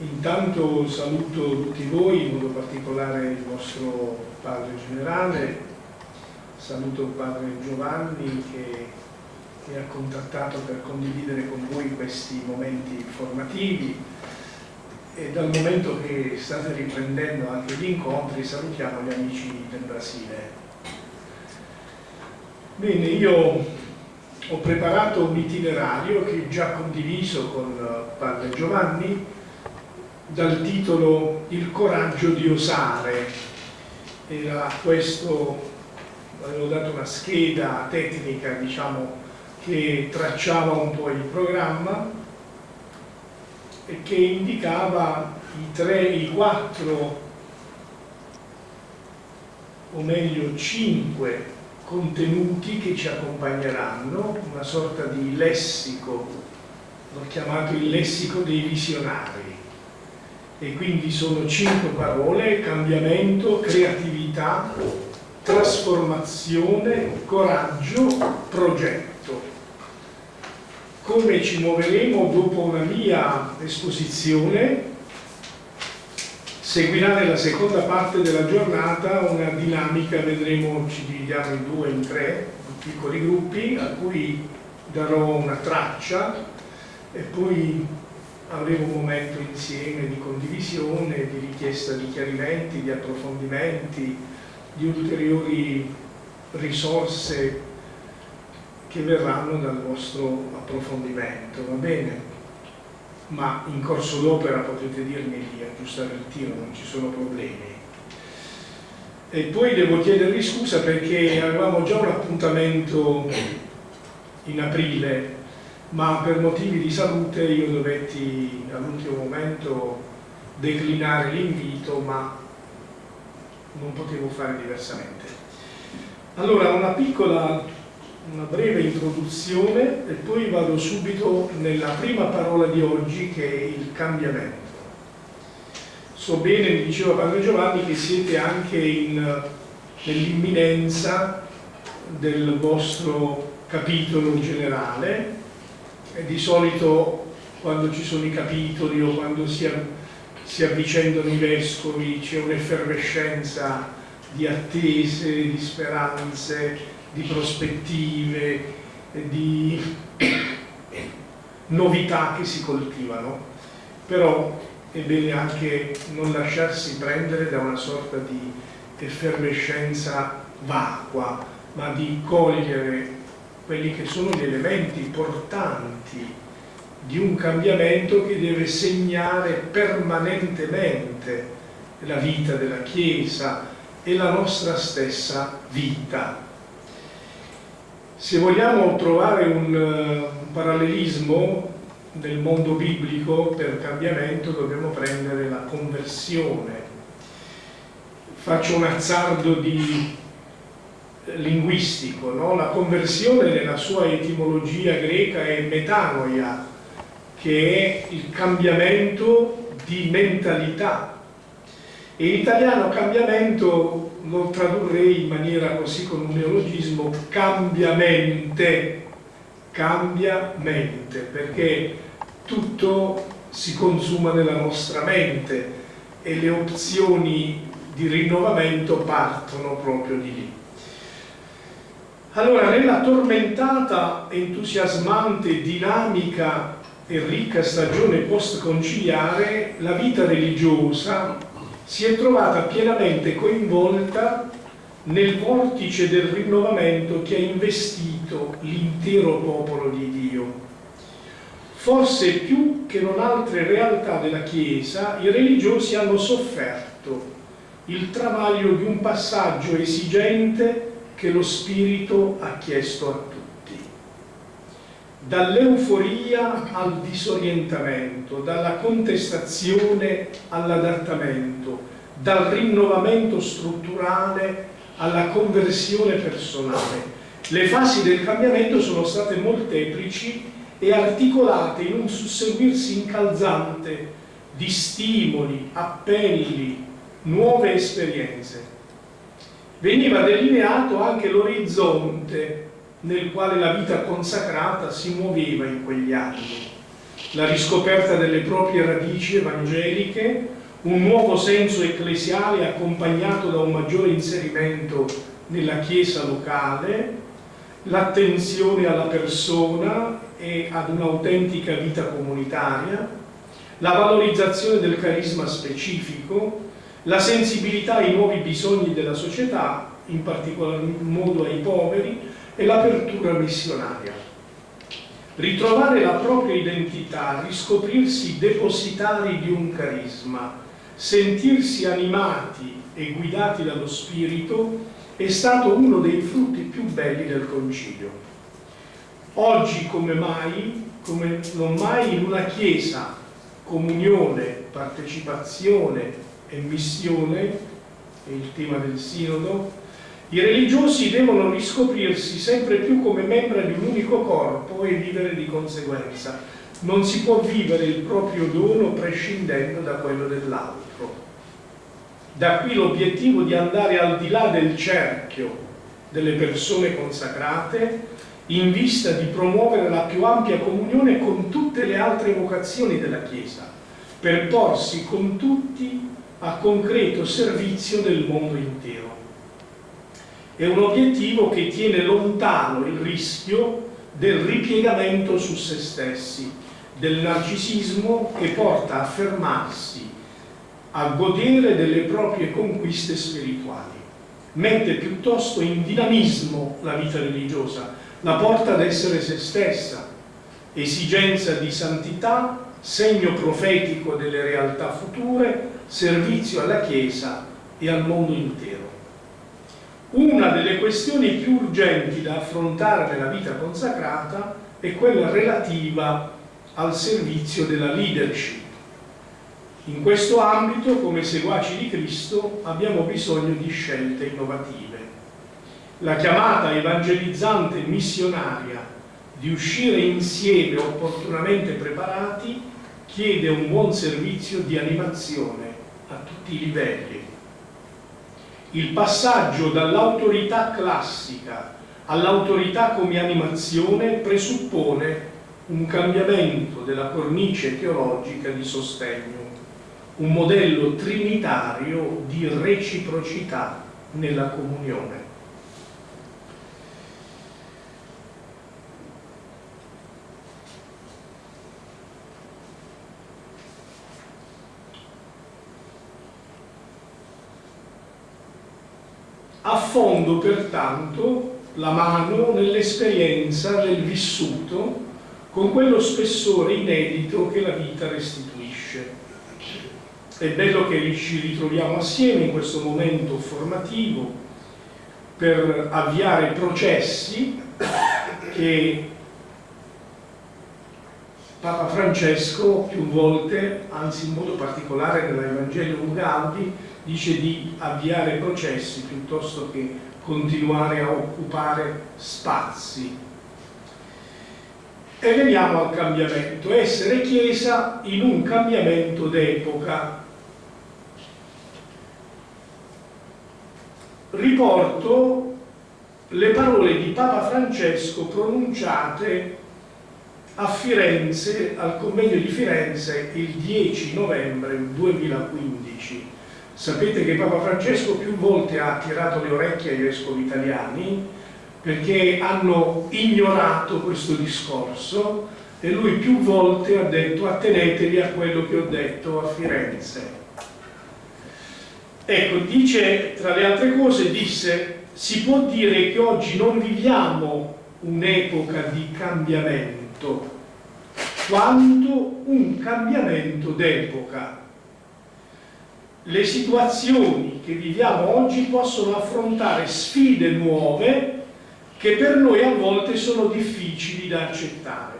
Intanto saluto tutti voi, in modo particolare il vostro padre generale, saluto il padre Giovanni che, che ha contattato per condividere con voi questi momenti formativi e dal momento che state riprendendo anche gli incontri salutiamo gli amici del Brasile. Bene, io ho preparato un itinerario che ho già condiviso con padre Giovanni dal titolo Il coraggio di osare. Era questo, avevo dato una scheda tecnica, diciamo, che tracciava un po' il programma e che indicava i tre, i quattro, o meglio cinque contenuti che ci accompagneranno, una sorta di lessico, l'ho chiamato il lessico dei visionari e quindi sono cinque parole, cambiamento, creatività, trasformazione, coraggio, progetto. Come ci muoveremo dopo una mia esposizione, seguirà nella seconda parte della giornata una dinamica, vedremo, ci dividiamo in due, in tre piccoli gruppi, a cui darò una traccia e poi avremo un momento insieme di condivisione, di richiesta di chiarimenti, di approfondimenti, di ulteriori risorse che verranno dal vostro approfondimento, va bene? Ma in corso d'opera potete dirmi di aggiustare il tiro, non ci sono problemi. E poi devo chiedervi scusa perché avevamo già un appuntamento in aprile ma per motivi di salute io dovetti all'ultimo momento declinare l'invito, ma non potevo fare diversamente. Allora, una piccola, una breve introduzione e poi vado subito nella prima parola di oggi che è il cambiamento. So bene, mi diceva Padre Giovanni, che siete anche nell'imminenza del vostro capitolo generale di solito quando ci sono i capitoli o quando si, si avvicendano i vescovi c'è un'effervescenza di attese, di speranze, di prospettive, di novità che si coltivano. Però è bene anche non lasciarsi prendere da una sorta di effervescenza vacua, ma di cogliere quelli che sono gli elementi portanti di un cambiamento che deve segnare permanentemente la vita della Chiesa e la nostra stessa vita. Se vogliamo trovare un, un parallelismo nel mondo biblico per cambiamento dobbiamo prendere la conversione. Faccio un azzardo di linguistico, no? la conversione nella sua etimologia greca è metanoia, che è il cambiamento di mentalità. E in italiano cambiamento lo tradurrei in maniera così con un neologismo cambiamente, cambiamente, perché tutto si consuma nella nostra mente e le opzioni di rinnovamento partono proprio di lì. Allora, nella tormentata, entusiasmante, dinamica e ricca stagione post-conciliare, la vita religiosa si è trovata pienamente coinvolta nel vortice del rinnovamento che ha investito l'intero popolo di Dio. Forse più che non altre realtà della Chiesa, i religiosi hanno sofferto il travaglio di un passaggio esigente che lo Spirito ha chiesto a tutti. Dall'euforia al disorientamento, dalla contestazione all'adattamento, dal rinnovamento strutturale alla conversione personale. Le fasi del cambiamento sono state molteplici e articolate in un susseguirsi incalzante di stimoli, appelli, nuove esperienze veniva delineato anche l'orizzonte nel quale la vita consacrata si muoveva in quegli anni. la riscoperta delle proprie radici evangeliche, un nuovo senso ecclesiale accompagnato da un maggiore inserimento nella chiesa locale, l'attenzione alla persona e ad un'autentica vita comunitaria, la valorizzazione del carisma specifico, la sensibilità ai nuovi bisogni della società, in particolar modo ai poveri, e l'apertura missionaria. Ritrovare la propria identità, riscoprirsi depositari di un carisma, sentirsi animati e guidati dallo Spirito è stato uno dei frutti più belli del Concilio. Oggi come mai, come non mai in una Chiesa, comunione, partecipazione e missione, è il tema del Sinodo, i religiosi devono riscoprirsi sempre più come membri di un unico corpo e vivere di conseguenza. Non si può vivere il proprio dono prescindendo da quello dell'altro. Da qui l'obiettivo di andare al di là del cerchio delle persone consacrate in vista di promuovere la più ampia comunione con tutte le altre vocazioni della Chiesa, per porsi con tutti a concreto servizio del mondo intero. È un obiettivo che tiene lontano il rischio del ripiegamento su se stessi, del narcisismo che porta a fermarsi, a godere delle proprie conquiste spirituali. Mette piuttosto in dinamismo la vita religiosa, la porta ad essere se stessa, esigenza di santità, segno profetico delle realtà future, servizio alla Chiesa e al mondo intero. Una delle questioni più urgenti da affrontare nella vita consacrata è quella relativa al servizio della leadership. In questo ambito, come seguaci di Cristo, abbiamo bisogno di scelte innovative. La chiamata evangelizzante missionaria di uscire insieme opportunamente preparati chiede un buon servizio di animazione a tutti i livelli il passaggio dall'autorità classica all'autorità come animazione presuppone un cambiamento della cornice teologica di sostegno, un modello trinitario di reciprocità nella comunione. Affondo pertanto la mano nell'esperienza del vissuto con quello spessore inedito che la vita restituisce. È bello che ci ritroviamo assieme in questo momento formativo per avviare processi che Papa Francesco più volte, anzi in modo particolare nell'Evangelium Gaudi, dice di avviare processi piuttosto che continuare a occupare spazi. E veniamo al cambiamento, essere Chiesa in un cambiamento d'epoca. Riporto le parole di Papa Francesco pronunciate a Firenze, al convegno di Firenze il 10 novembre 2015 Sapete che Papa Francesco più volte ha tirato le orecchie ai vescovi italiani perché hanno ignorato questo discorso e lui più volte ha detto attenetevi a quello che ho detto a Firenze. Ecco, dice, tra le altre cose, disse, si può dire che oggi non viviamo un'epoca di cambiamento, quanto un cambiamento d'epoca le situazioni che viviamo oggi possono affrontare sfide nuove che per noi a volte sono difficili da accettare.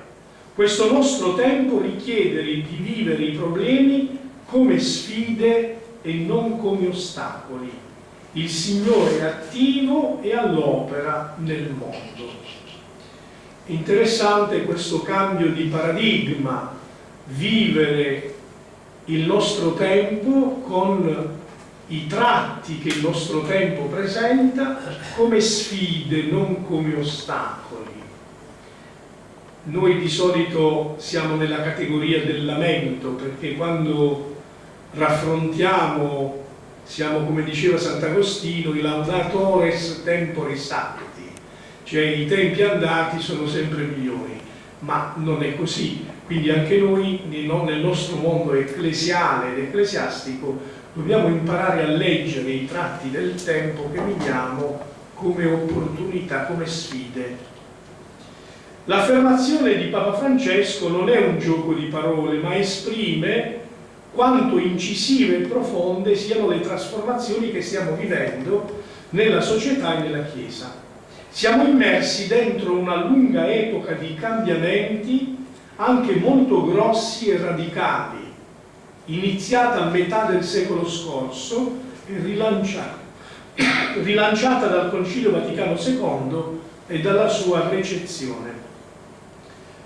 Questo nostro tempo richiede di vivere i problemi come sfide e non come ostacoli. Il Signore è attivo e all'opera nel mondo. Interessante questo cambio di paradigma, vivere il nostro tempo con i tratti che il nostro tempo presenta come sfide, non come ostacoli. noi di solito siamo nella categoria del lamento perché quando raffrontiamo, siamo come diceva Sant'Agostino, i laudatores tempori sancti, cioè i tempi andati sono sempre migliori, ma non è così. Quindi anche noi nel nostro mondo ecclesiale ed ecclesiastico dobbiamo imparare a leggere i tratti del tempo che viviamo come opportunità, come sfide L'affermazione di Papa Francesco non è un gioco di parole, ma esprime quanto incisive e profonde siano le trasformazioni che stiamo vivendo nella società e nella Chiesa. Siamo immersi dentro una lunga epoca di cambiamenti anche molto grossi e radicali, iniziata a metà del secolo scorso e rilanciata, rilanciata dal Concilio Vaticano II e dalla sua recezione.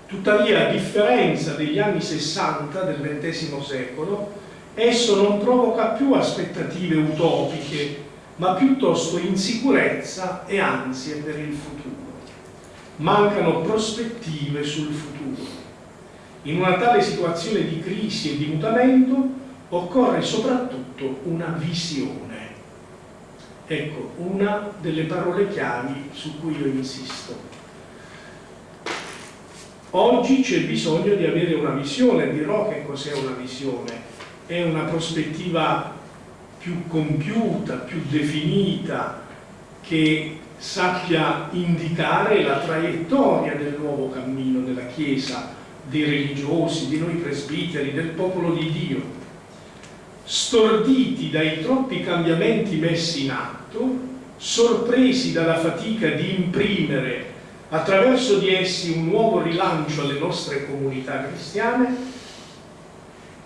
Tuttavia, a differenza degli anni 60 del XX secolo, esso non provoca più aspettative utopiche, ma piuttosto insicurezza e ansie per il futuro. Mancano prospettive sul futuro. In una tale situazione di crisi e di mutamento occorre soprattutto una visione. Ecco, una delle parole chiavi su cui io insisto. Oggi c'è bisogno di avere una visione, dirò che cos'è una visione, è una prospettiva più compiuta, più definita, che sappia indicare la traiettoria del nuovo cammino della Chiesa, dei religiosi, di noi presbiteri, del popolo di Dio. Storditi dai troppi cambiamenti messi in atto, sorpresi dalla fatica di imprimere attraverso di essi un nuovo rilancio alle nostre comunità cristiane,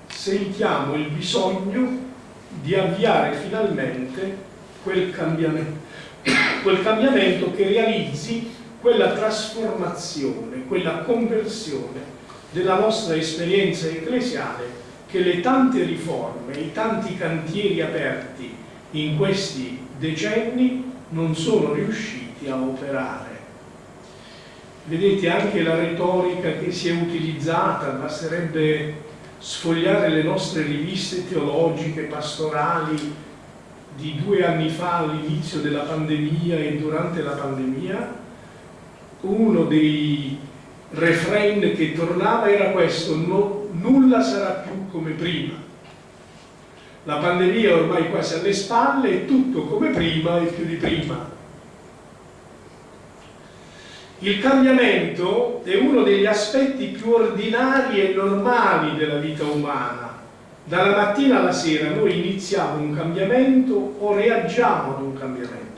sentiamo il bisogno di avviare finalmente quel cambiamento, quel cambiamento che realizzi quella trasformazione, quella conversione della nostra esperienza ecclesiale che le tante riforme, i tanti cantieri aperti in questi decenni non sono riusciti a operare. Vedete anche la retorica che si è utilizzata, basterebbe sfogliare le nostre riviste teologiche, pastorali di due anni fa all'inizio della pandemia e durante la pandemia, uno dei refrain che tornava era questo, no, nulla sarà più come prima. La pandemia è ormai quasi alle spalle e tutto come prima e più di prima. Il cambiamento è uno degli aspetti più ordinari e normali della vita umana. Dalla mattina alla sera noi iniziamo un cambiamento o reagiamo ad un cambiamento.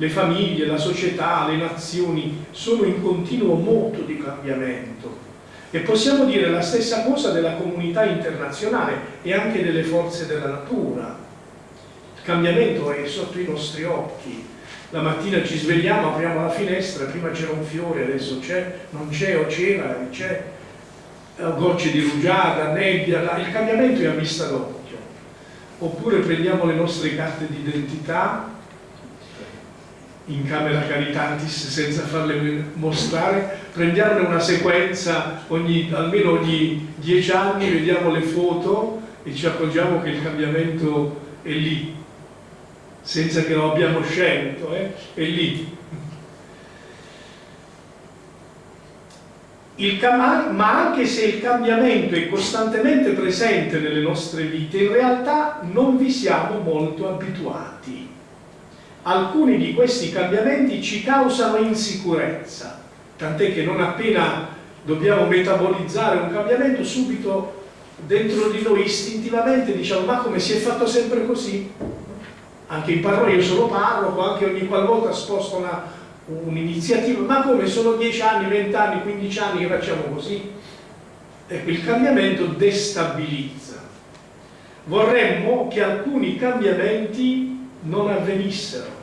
Le famiglie, la società, le nazioni sono in continuo moto di cambiamento e possiamo dire la stessa cosa della comunità internazionale e anche delle forze della natura. Il cambiamento è sotto i nostri occhi, la mattina ci svegliamo, apriamo la finestra, prima c'era un fiore, adesso c'è, non c'è o c'era, c'è, eh, gocce di rugiada, nebbia, il cambiamento è a vista d'occhio. Oppure prendiamo le nostre carte d'identità in camera caritatis senza farle mostrare, prendiamone una sequenza ogni, almeno ogni dieci anni, vediamo le foto e ci accorgiamo che il cambiamento è lì, senza che lo abbiamo scelto, eh? è lì. ma anche se il cambiamento è costantemente presente nelle nostre vite, in realtà non vi siamo molto abituati. Alcuni di questi cambiamenti ci causano insicurezza, tant'è che non appena dobbiamo metabolizzare un cambiamento, subito dentro di noi istintivamente diciamo ma come si è fatto sempre così? anche in parroia, io sono parroco, anche ogni qualvolta sposto un'iniziativa, ma come sono 10 anni, 20 anni, 15 anni che facciamo così? Ecco, il cambiamento destabilizza. Vorremmo che alcuni cambiamenti non avvenissero.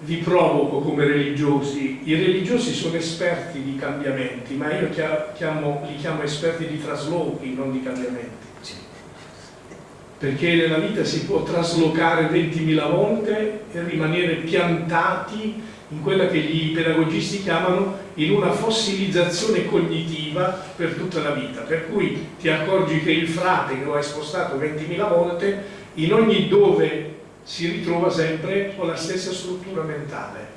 Vi provoco come religiosi, i religiosi sono esperti di cambiamenti, ma io chiamo, li chiamo esperti di traslochi, non di cambiamenti. Perché nella vita si può traslocare 20.000 volte e rimanere piantati in quella che i pedagogisti chiamano in una fossilizzazione cognitiva per tutta la vita, per cui ti accorgi che il frate che lo hai spostato 20.000 volte, in ogni dove si ritrova sempre con la stessa struttura mentale.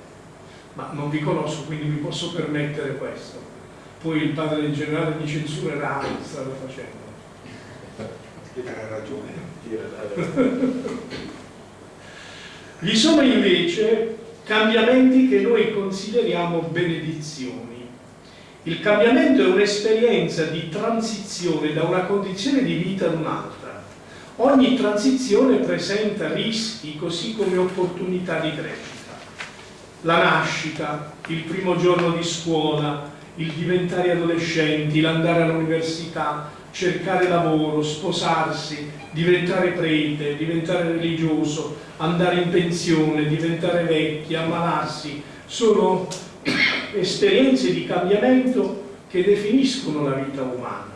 Ma non vi conosco, quindi mi posso permettere questo. Poi il padre del generale mi censurerà, stava facendo. Ha ragione. Vi sono invece cambiamenti che noi consideriamo benedizioni. Il cambiamento è un'esperienza di transizione da una condizione di vita ad un'altra. Ogni transizione presenta rischi così come opportunità di crescita. La nascita, il primo giorno di scuola, il diventare adolescenti, l'andare all'università, cercare lavoro, sposarsi, diventare prete, diventare religioso, andare in pensione, diventare vecchi, ammalarsi, sono esperienze di cambiamento che definiscono la vita umana.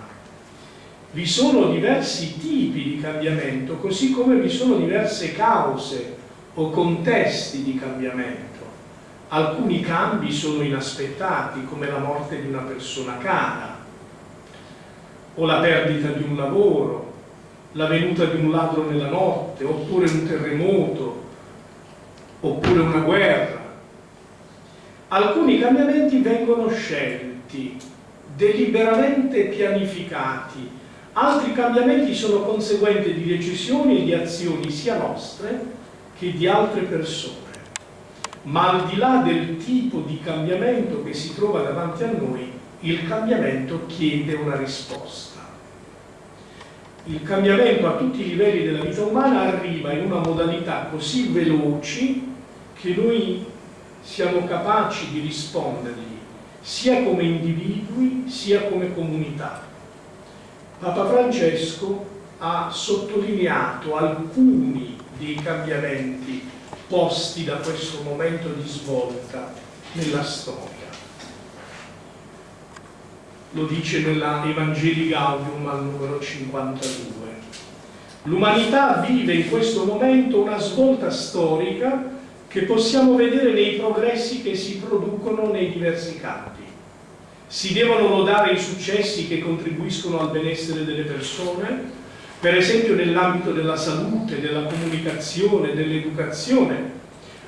Vi sono diversi tipi di cambiamento, così come vi sono diverse cause o contesti di cambiamento. Alcuni cambi sono inaspettati, come la morte di una persona cara, o la perdita di un lavoro, la venuta di un ladro nella notte, oppure un terremoto, oppure una guerra. Alcuni cambiamenti vengono scelti, deliberamente pianificati, altri cambiamenti sono conseguenti di decisioni e di azioni sia nostre che di altre persone. Ma al di là del tipo di cambiamento che si trova davanti a noi, il cambiamento chiede una risposta. Il cambiamento a tutti i livelli della vita umana arriva in una modalità così veloci che noi siamo capaci di rispondergli sia come individui sia come comunità. Papa Francesco ha sottolineato alcuni dei cambiamenti posti da questo momento di svolta nella storia lo dice nella Evangelii Gaudium al numero 52. L'umanità vive in questo momento una svolta storica che possiamo vedere nei progressi che si producono nei diversi campi. Si devono lodare i successi che contribuiscono al benessere delle persone, per esempio nell'ambito della salute, della comunicazione, dell'educazione.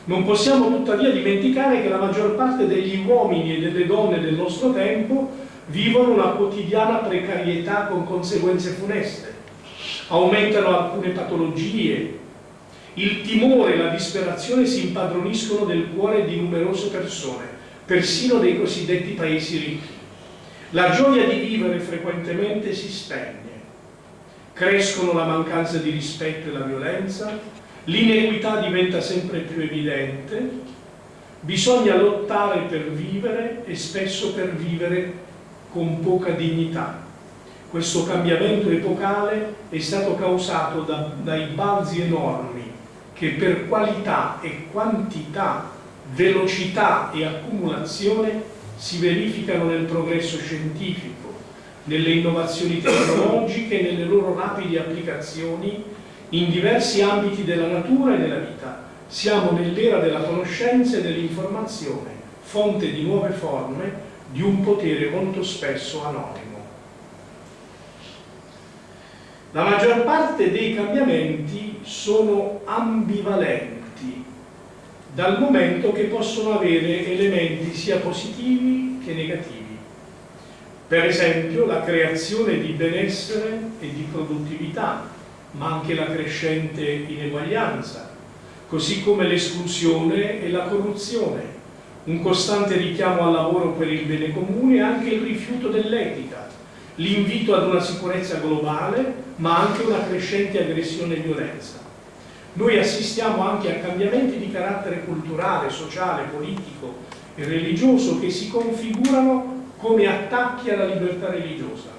Non possiamo tuttavia dimenticare che la maggior parte degli uomini e delle donne del nostro tempo vivono una quotidiana precarietà con conseguenze funeste, aumentano alcune patologie, il timore e la disperazione si impadroniscono del cuore di numerose persone, persino dei cosiddetti paesi ricchi. La gioia di vivere frequentemente si spegne, crescono la mancanza di rispetto e la violenza, l'inequità diventa sempre più evidente, bisogna lottare per vivere e spesso per vivere con poca dignità. Questo cambiamento epocale è stato causato da, dai balzi enormi che per qualità e quantità, velocità e accumulazione si verificano nel progresso scientifico, nelle innovazioni tecnologiche e nelle loro rapide applicazioni in diversi ambiti della natura e della vita. Siamo nell'era della conoscenza e dell'informazione, fonte di nuove forme di un potere molto spesso anonimo. La maggior parte dei cambiamenti sono ambivalenti, dal momento che possono avere elementi sia positivi che negativi. Per esempio la creazione di benessere e di produttività, ma anche la crescente ineguaglianza, così come l'esclusione e la corruzione, un costante richiamo al lavoro per il bene comune e anche il rifiuto dell'etica, l'invito ad una sicurezza globale, ma anche una crescente aggressione e violenza. Noi assistiamo anche a cambiamenti di carattere culturale, sociale, politico e religioso che si configurano come attacchi alla libertà religiosa.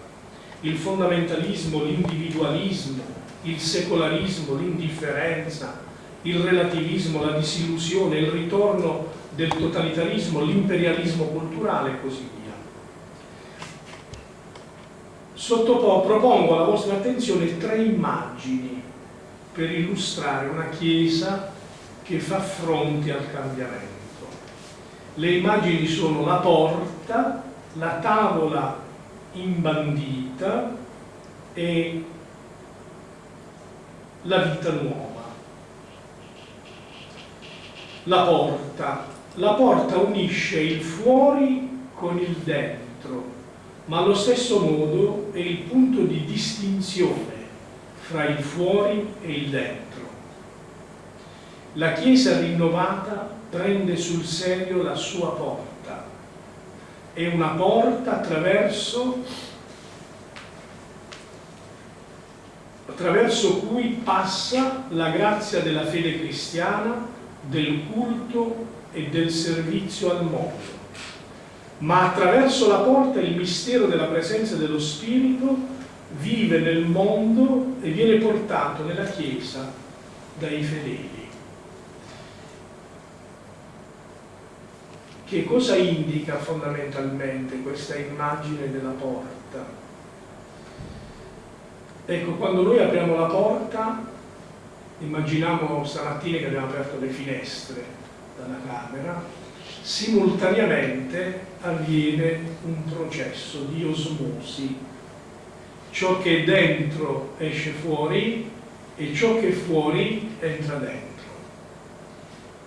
Il fondamentalismo, l'individualismo, il secolarismo, l'indifferenza, il relativismo, la disillusione, il ritorno del totalitarismo, l'imperialismo culturale e così via. Sottopo, propongo alla vostra attenzione tre immagini per illustrare una Chiesa che fa fronte al cambiamento. le immagini sono la porta, la tavola imbandita e la vita nuova. La porta. La porta unisce il fuori con il dentro, ma allo stesso modo è il punto di distinzione fra il fuori e il dentro. La Chiesa rinnovata prende sul serio la sua porta. È una porta attraverso, attraverso cui passa la grazia della fede cristiana, del culto e del servizio al mondo. Ma attraverso la porta il mistero della presenza dello Spirito vive nel mondo e viene portato nella Chiesa dai fedeli. Che cosa indica fondamentalmente questa immagine della porta? Ecco, quando noi apriamo la porta, immaginiamo stamattina che abbiamo aperto le finestre dalla camera, simultaneamente avviene un processo di osmosi. Ciò che è dentro esce fuori e ciò che è fuori entra dentro.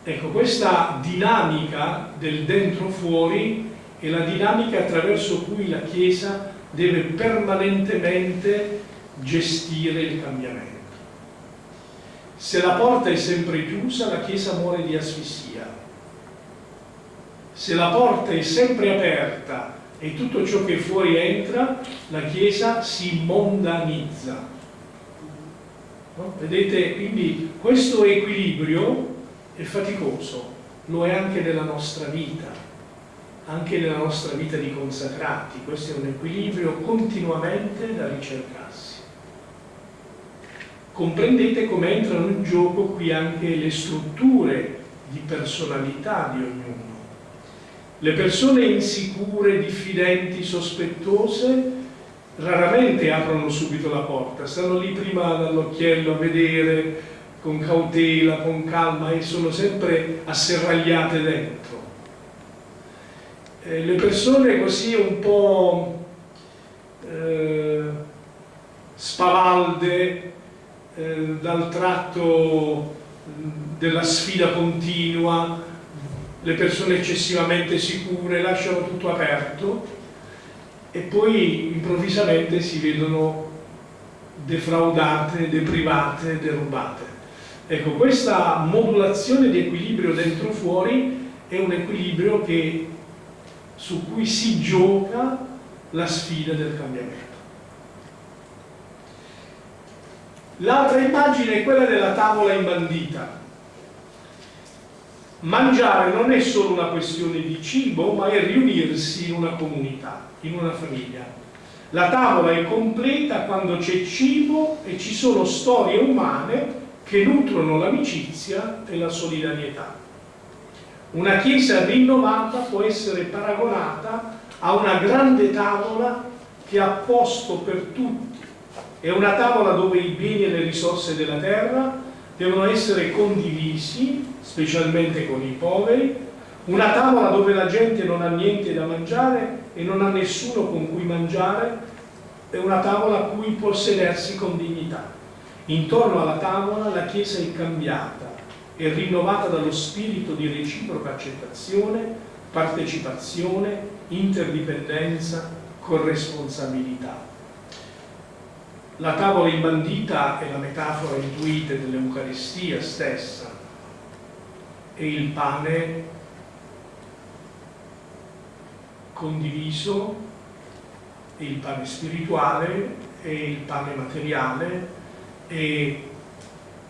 Ecco, questa dinamica del dentro-fuori è la dinamica attraverso cui la Chiesa deve permanentemente gestire il cambiamento. Se la porta è sempre chiusa, la Chiesa muore di asfissia. Se la porta è sempre aperta e tutto ciò che fuori entra, la Chiesa si mondanizza. No? Vedete, quindi questo equilibrio è faticoso, lo è anche nella nostra vita, anche nella nostra vita di consacrati, questo è un equilibrio continuamente da ricercarsi. Comprendete come entrano in gioco qui anche le strutture di personalità di ognuno. Le persone insicure, diffidenti, sospettose raramente aprono subito la porta, stanno lì prima dall'occhiello a vedere, con cautela, con calma e sono sempre asserragliate dentro. Eh, le persone così un po' eh, spavalde eh, dal tratto della sfida continua, le persone eccessivamente sicure lasciano tutto aperto e poi improvvisamente si vedono defraudate, deprivate, derubate. Ecco, questa modulazione di equilibrio dentro-fuori è un equilibrio che, su cui si gioca la sfida del cambiamento. L'altra immagine è quella della tavola imbandita. Mangiare non è solo una questione di cibo, ma è riunirsi in una comunità, in una famiglia. La tavola è completa quando c'è cibo e ci sono storie umane che nutrono l'amicizia e la solidarietà. Una chiesa rinnovata può essere paragonata a una grande tavola che ha posto per tutti. È una tavola dove i beni e le risorse della terra devono essere condivisi, specialmente con i poveri, una tavola dove la gente non ha niente da mangiare e non ha nessuno con cui mangiare, è una tavola a cui può sedersi con dignità. Intorno alla tavola la Chiesa è cambiata e rinnovata dallo spirito di reciproca accettazione, partecipazione, interdipendenza, corresponsabilità. La tavola imbandita è la metafora intuita dell'Eucaristia stessa e il pane condiviso, il pane spirituale e il pane materiale e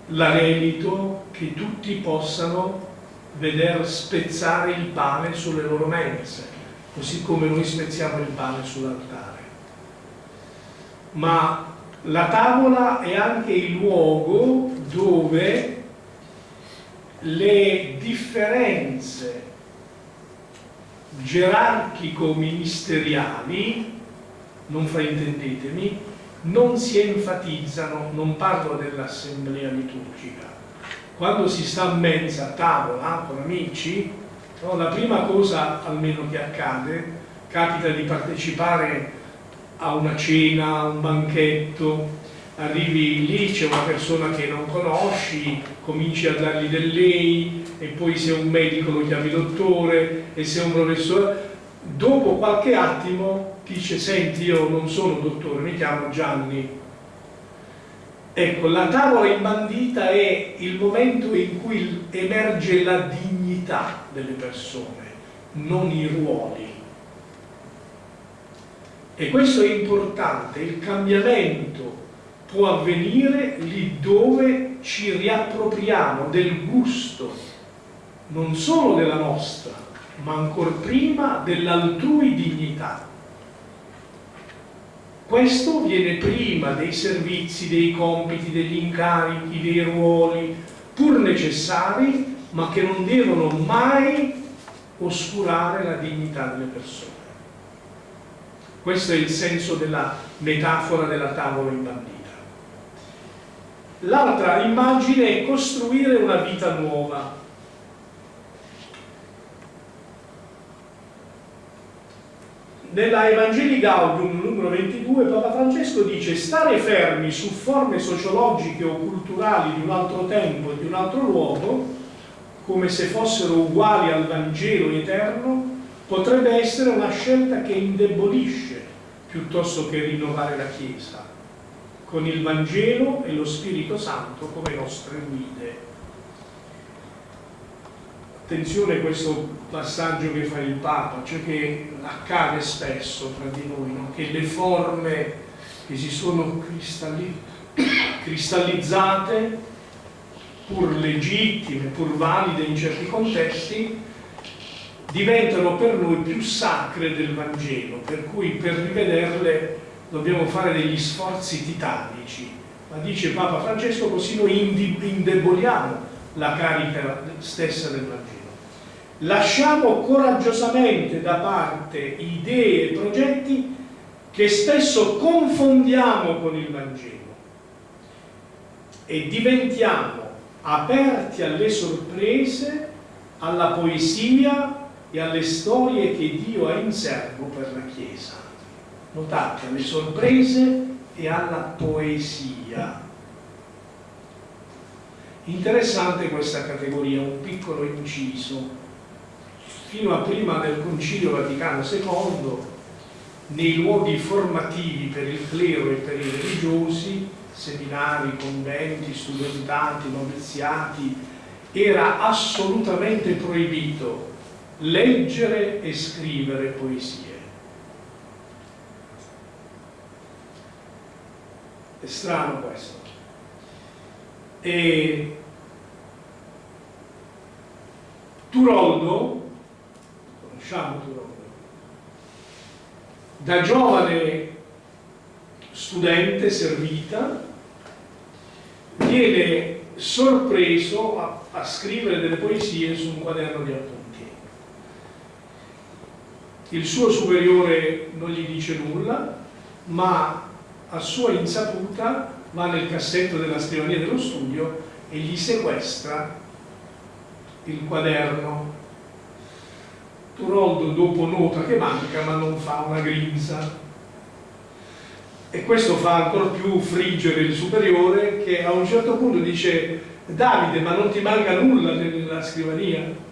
l'anelito che tutti possano vedere spezzare il pane sulle loro mense, così come noi spezziamo il pane sull'altare. Ma la tavola è anche il luogo dove le differenze gerarchico-ministeriali, non fraintendetemi, non si enfatizzano, non parlo dell'assemblea liturgica, quando si sta a mezza a tavola con amici, No? La prima cosa, almeno che accade, capita di partecipare a una cena, a un banchetto, arrivi lì, c'è una persona che non conosci, cominci a dargli del lei e poi se è un medico lo chiami dottore e se è un professore. Dopo qualche attimo dice, senti io non sono dottore, mi chiamo Gianni. Ecco, la tavola imbandita è il momento in cui emerge la dignità delle persone, non i ruoli. E questo è importante, il cambiamento può avvenire lì dove ci riappropriamo del gusto, non solo della nostra, ma ancor prima dell'altrui dignità. Questo viene prima dei servizi, dei compiti, degli incarichi, dei ruoli, pur necessari, ma che non devono mai oscurare la dignità delle persone. Questo è il senso della metafora della tavola imbandita. L'altra immagine è costruire una vita nuova. Nella Evangelii Gaudium numero 22 Papa Francesco dice stare fermi su forme sociologiche o culturali di un altro tempo e di un altro luogo, come se fossero uguali al Vangelo eterno, potrebbe essere una scelta che indebolisce piuttosto che rinnovare la Chiesa con il Vangelo e lo Spirito Santo come nostre guide. Attenzione a questo passaggio che fa il Papa, cioè che accade spesso tra di noi, no? che le forme che si sono cristalli cristallizzate, pur legittime, pur valide in certi contesti, diventano per noi più sacre del Vangelo, per cui per rivederle dobbiamo fare degli sforzi titanici, ma dice Papa Francesco così noi indeboliamo la carica stessa del Vangelo. Lasciamo coraggiosamente da parte idee e progetti che spesso confondiamo con il Vangelo e diventiamo aperti alle sorprese, alla poesia e alle storie che Dio ha in serbo per la Chiesa notate, alle sorprese e alla poesia. Interessante questa categoria, un piccolo inciso. Fino a prima del Concilio Vaticano II, nei luoghi formativi per il clero e per i religiosi, seminari, conventi, studentati, noviziati, era assolutamente proibito leggere e scrivere poesie È strano questo. E Turoldo, conosciamo Turoldo, da giovane studente servita, viene sorpreso a, a, scrivere delle poesie su un quaderno di appunti. Il suo superiore non gli dice nulla, ma a sua insaputa va nel cassetto della scrivania dello studio e gli sequestra il quaderno. Turoldo dopo nota che manca ma non fa una grinza e questo fa ancora più friggere il superiore che a un certo punto dice Davide ma non ti manca nulla nella scrivania?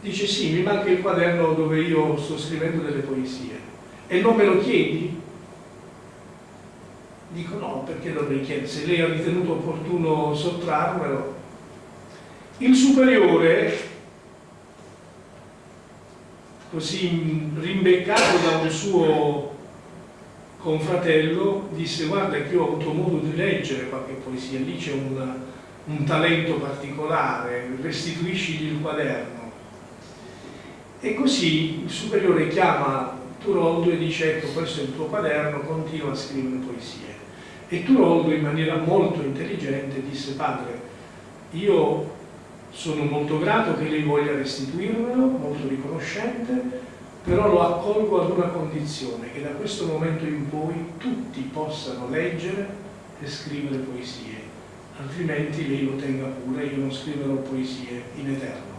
Dice sì, mi manca il quaderno dove io sto scrivendo delle poesie e non me lo chiedi? Dico no, perché dovrei chiedere? Se lei ha ritenuto opportuno sottrarmelo. Il superiore, così rimbeccato da un suo confratello, disse guarda che ho avuto modo di leggere qualche poesia, lì c'è un, un talento particolare, restituiscigli il quaderno. E così il superiore chiama Turoldo e dice ecco questo è il tuo quaderno, continua a scrivere poesie. E Turoldo in maniera molto intelligente disse padre, io sono molto grato che lei voglia restituirmelo, molto riconoscente, però lo accolgo ad una condizione, che da questo momento in poi tutti possano leggere e scrivere poesie, altrimenti lei lo tenga pure, io non scriverò poesie in eterno.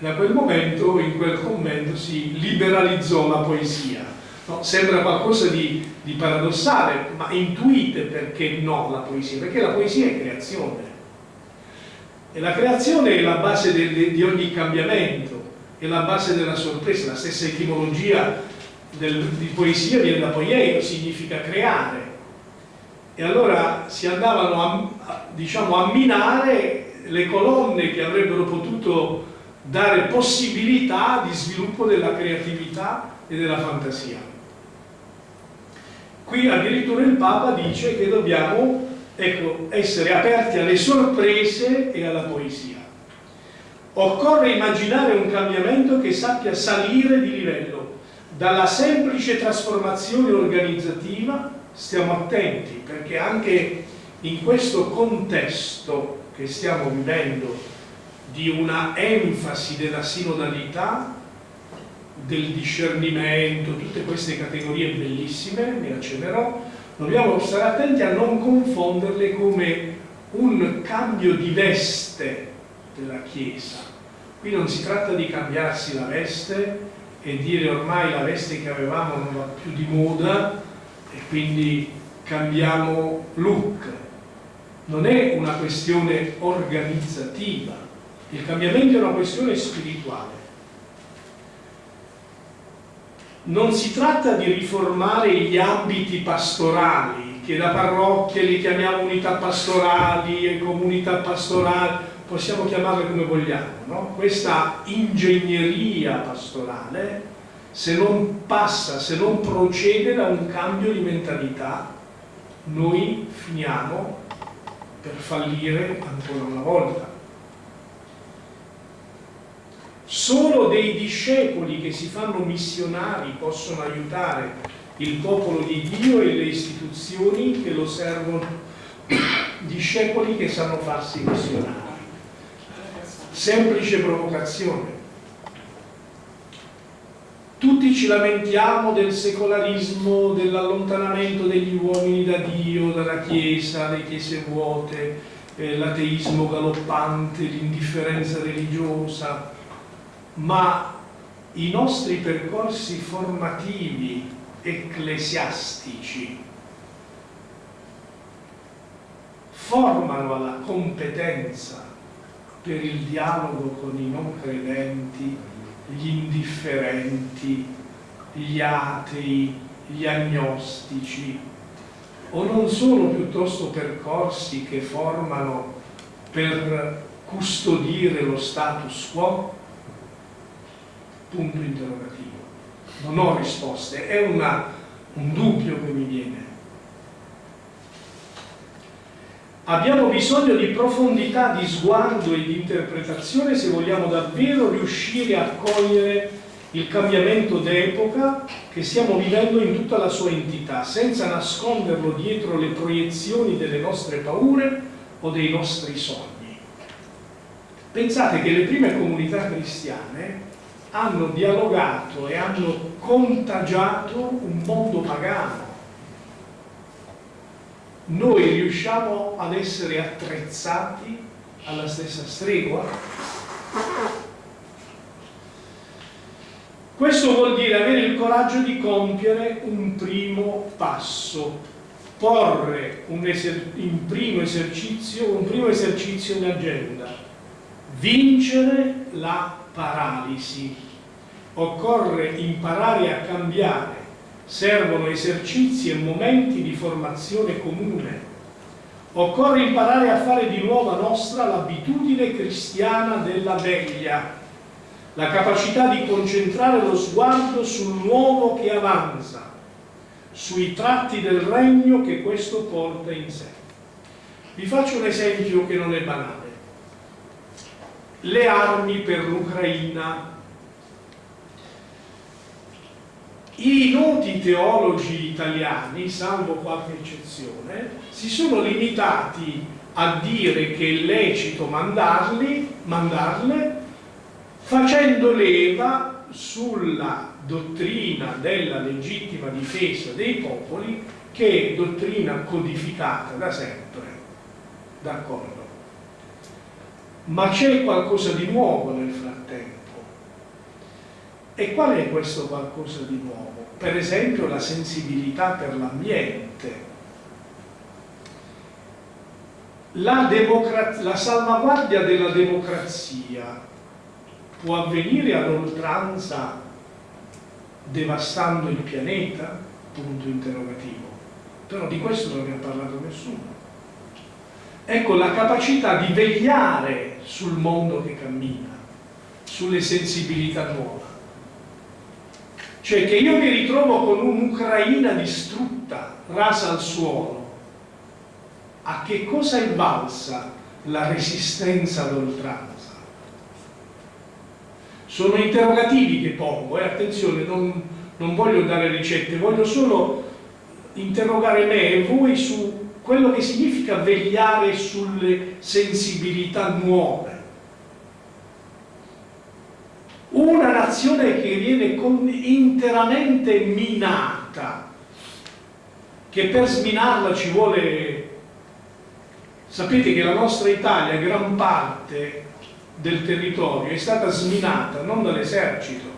Da quel momento, in quel commento, si liberalizzò la poesia. No? Sembra qualcosa di, di paradossale, ma intuite perché no la poesia? Perché la poesia è creazione. E la creazione è la base de, di ogni cambiamento, è la base della sorpresa, la stessa etimologia del, di poesia viene da poieio, significa creare. E allora si andavano a, a, diciamo, a minare le colonne che avrebbero potuto dare possibilità di sviluppo della creatività e della fantasia. Qui addirittura il Papa dice che dobbiamo ecco, essere aperti alle sorprese e alla poesia. Occorre immaginare un cambiamento che sappia salire di livello, dalla semplice trasformazione organizzativa, stiamo attenti perché anche in questo contesto che stiamo vivendo di una enfasi della sinodalità, del discernimento, tutte queste categorie bellissime, ne accennerò, dobbiamo stare attenti a non confonderle come un cambio di veste della Chiesa. Qui non si tratta di cambiarsi la veste e dire ormai la veste che avevamo non va più di moda e quindi cambiamo look. Non è una questione organizzativa, il cambiamento è una questione spirituale. Non si tratta di riformare gli ambiti pastorali, che da parrocchie li chiamiamo unità pastorali e comunità pastorali, possiamo chiamarle come vogliamo, no? questa ingegneria pastorale, se non passa, se non procede da un cambio di mentalità, noi finiamo per fallire ancora una volta. Solo dei discepoli che si fanno missionari possono aiutare il popolo di Dio e le istituzioni che lo servono, discepoli che sanno farsi missionari. Semplice provocazione. Tutti ci lamentiamo del secolarismo, dell'allontanamento degli uomini da Dio, dalla Chiesa, le chiese vuote, eh, l'ateismo galoppante, l'indifferenza religiosa, ma i nostri percorsi formativi ecclesiastici formano alla competenza per il dialogo con i non credenti, gli indifferenti, gli atei, gli agnostici, o non sono piuttosto percorsi che formano per custodire lo status quo? Punto interrogativo. Non ho risposte, è una, un dubbio che mi viene. Abbiamo bisogno di profondità di sguardo e di interpretazione se vogliamo davvero riuscire a cogliere il cambiamento d'epoca che stiamo vivendo in tutta la sua entità, senza nasconderlo dietro le proiezioni delle nostre paure o dei nostri sogni. Pensate che le prime comunità cristiane hanno dialogato e hanno contagiato un mondo pagano noi riusciamo ad essere attrezzati alla stessa stregua? Questo vuol dire avere il coraggio di compiere un primo passo, porre un, in primo esercizio, un primo esercizio in agenda, vincere la paralisi. Occorre imparare a cambiare servono esercizi e momenti di formazione comune. Occorre imparare a fare di nuovo nostra l'abitudine cristiana della veglia, la capacità di concentrare lo sguardo sul nuovo che avanza, sui tratti del regno che questo porta in sé. Vi faccio un esempio che non è banale. Le armi per l'Ucraina I noti teologi italiani, salvo qualche eccezione, si sono limitati a dire che è lecito mandarli, mandarle facendo leva sulla dottrina della legittima difesa dei popoli che è dottrina codificata da sempre, d'accordo? Ma c'è qualcosa di nuovo nel frattempo E qual è questo qualcosa di nuovo? Per esempio la sensibilità per l'ambiente. La, la salvaguardia della democrazia può avvenire ad oltranza devastando il pianeta? Punto interrogativo. Però di questo non ne ha parlato nessuno. Ecco la capacità di vegliare sul mondo che cammina, sulle sensibilità nuove. Cioè che io mi ritrovo con un'Ucraina distrutta, rasa al suolo. A che cosa è valsa la resistenza ad oltranza? Sono interrogativi che pongo, e eh? attenzione, non, non voglio dare ricette, voglio solo interrogare me e voi su quello che significa vegliare sulle sensibilità nuove. Una nazione che viene interamente minata, che per sminarla ci vuole... Sapete che la nostra Italia, gran parte del territorio, è stata sminata non dall'esercito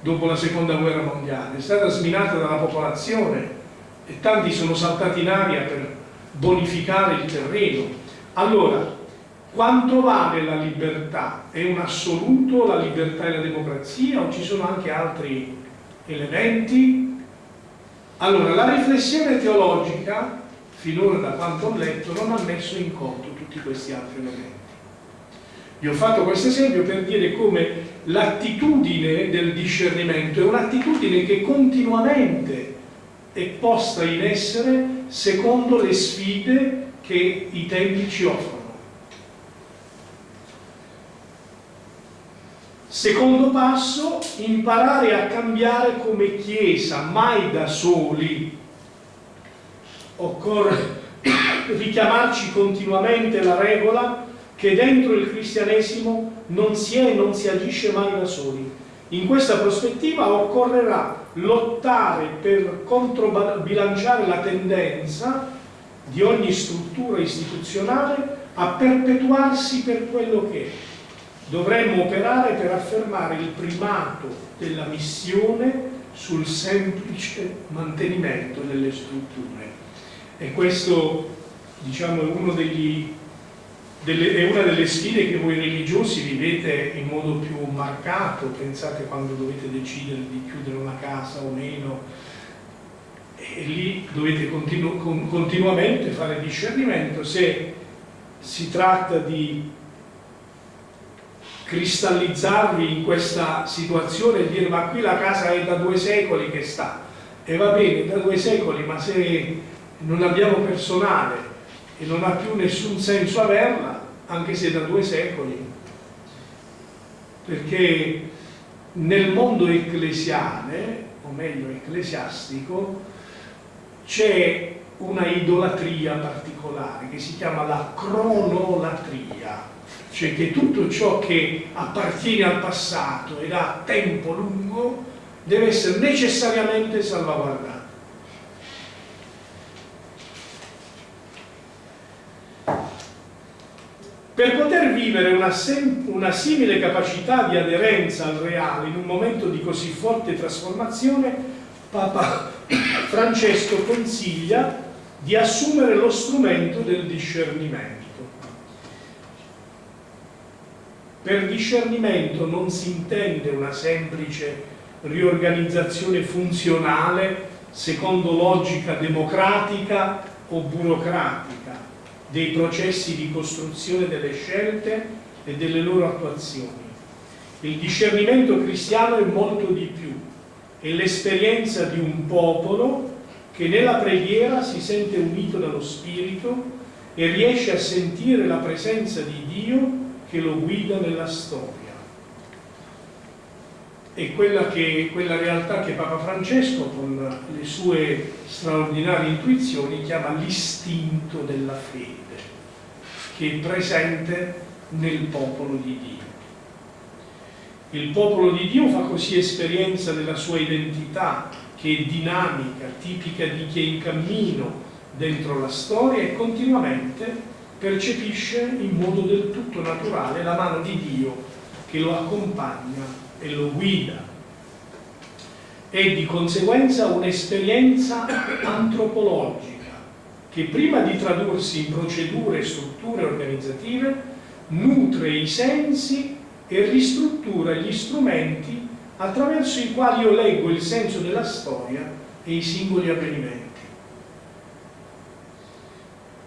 dopo la seconda guerra mondiale, è stata sminata dalla popolazione e tanti sono saltati in aria per bonificare il terreno. Allora, quanto vale la libertà? È un assoluto la libertà e la democrazia o ci sono anche altri elementi? Allora, la riflessione teologica, finora da quanto ho letto, non ha messo in conto tutti questi altri elementi. Vi ho fatto questo esempio per dire come l'attitudine del discernimento è un'attitudine che continuamente è posta in essere secondo le sfide che i tempi ci offrono. Secondo passo, imparare a cambiare come Chiesa, mai da soli. Occorre richiamarci continuamente la regola che dentro il cristianesimo non si è e non si agisce mai da soli. In questa prospettiva occorrerà lottare per controbilanciare la tendenza di ogni struttura istituzionale a perpetuarsi per quello che è. Dovremmo operare per affermare il primato della missione sul semplice mantenimento delle strutture. E questo diciamo, è uno degli delle, è una delle sfide che voi religiosi vivete in modo più marcato, pensate quando dovete decidere di chiudere una casa o meno, e lì dovete continu con, continuamente fare discernimento se si tratta di cristallizzarvi in questa situazione e dire ma qui la casa è da due secoli che sta e va bene da due secoli ma se non abbiamo personale e non ha più nessun senso averla, anche se da due secoli, perché nel mondo ecclesiale, o meglio ecclesiastico, c'è una idolatria particolare che si chiama la cronolatria, cioè che tutto ciò che appartiene al passato ed ha tempo lungo deve essere necessariamente salvaguardato. Per poter vivere una, una, simile capacità di aderenza al reale in un momento di così forte trasformazione, Papa Francesco consiglia di assumere lo strumento del discernimento. Per discernimento non si intende una semplice riorganizzazione funzionale secondo logica democratica o burocratica, dei processi di costruzione delle scelte e delle loro attuazioni. Il discernimento cristiano è molto di più, è l'esperienza di un popolo che nella preghiera si sente unito dallo Spirito e riesce a sentire la presenza di Dio che lo guida nella storia. È quella, che, quella realtà che Papa Francesco, con le sue straordinarie intuizioni, chiama l'istinto della fede che è presente nel popolo di Dio. Il popolo di Dio fa così esperienza della sua identità, che è dinamica, tipica di chi è in cammino dentro la storia e continuamente percepisce in modo del tutto naturale la mano di Dio che lo accompagna e lo guida è di conseguenza un'esperienza antropologica che prima di tradursi in procedure e strutture organizzative nutre i sensi e ristruttura gli strumenti attraverso i quali io leggo il senso della storia e i singoli avvenimenti.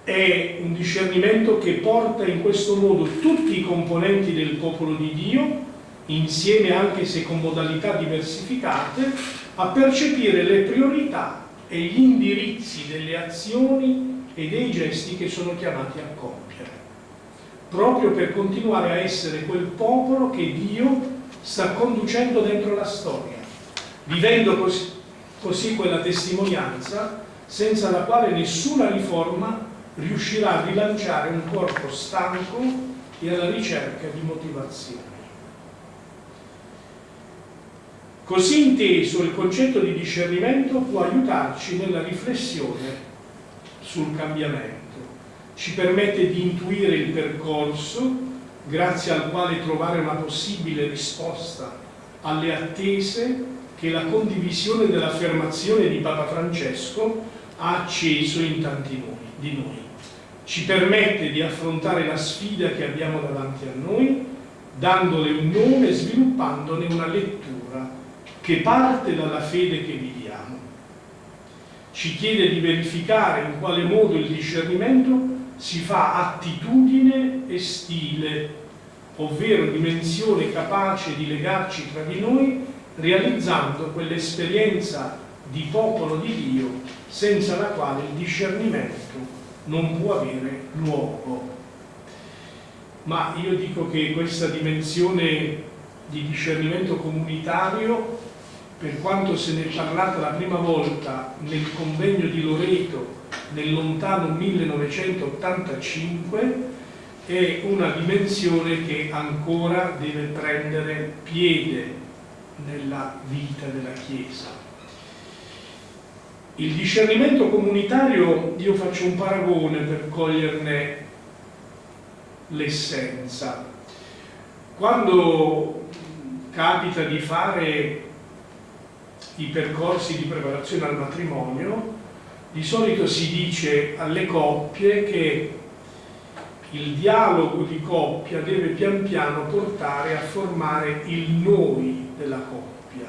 È un discernimento che porta in questo modo tutti i componenti del popolo di Dio, insieme anche se con modalità diversificate, a percepire le priorità e gli indirizzi delle azioni e dei gesti che sono chiamati a compiere, proprio per continuare a essere quel popolo che Dio sta conducendo dentro la storia, vivendo così, così quella testimonianza senza la quale nessuna riforma riuscirà a rilanciare un corpo stanco e alla ricerca di motivazioni. Così inteso il concetto di discernimento può aiutarci nella riflessione sul cambiamento, ci permette di intuire il percorso grazie al quale trovare una possibile risposta alle attese che la condivisione dell'affermazione di Papa Francesco ha acceso in tanti di noi. Ci permette di affrontare la sfida che abbiamo davanti a noi, dandole un nome e sviluppandone una lettura che parte dalla fede che viviamo. Ci chiede di verificare in quale modo il discernimento si fa attitudine e stile, ovvero dimensione capace di legarci tra di noi, realizzando quell'esperienza di popolo di Dio senza la quale il discernimento non può avere luogo. Ma io dico che questa dimensione di discernimento comunitario, per quanto se ne è parlata la prima volta nel convegno di Loreto nel lontano 1985 è una dimensione che ancora deve prendere piede nella vita della Chiesa. Il discernimento comunitario, io faccio un paragone per coglierne l'essenza. Quando capita di fare i percorsi di preparazione al matrimonio, di solito si dice alle coppie che il dialogo di coppia deve pian piano portare a formare il noi della coppia.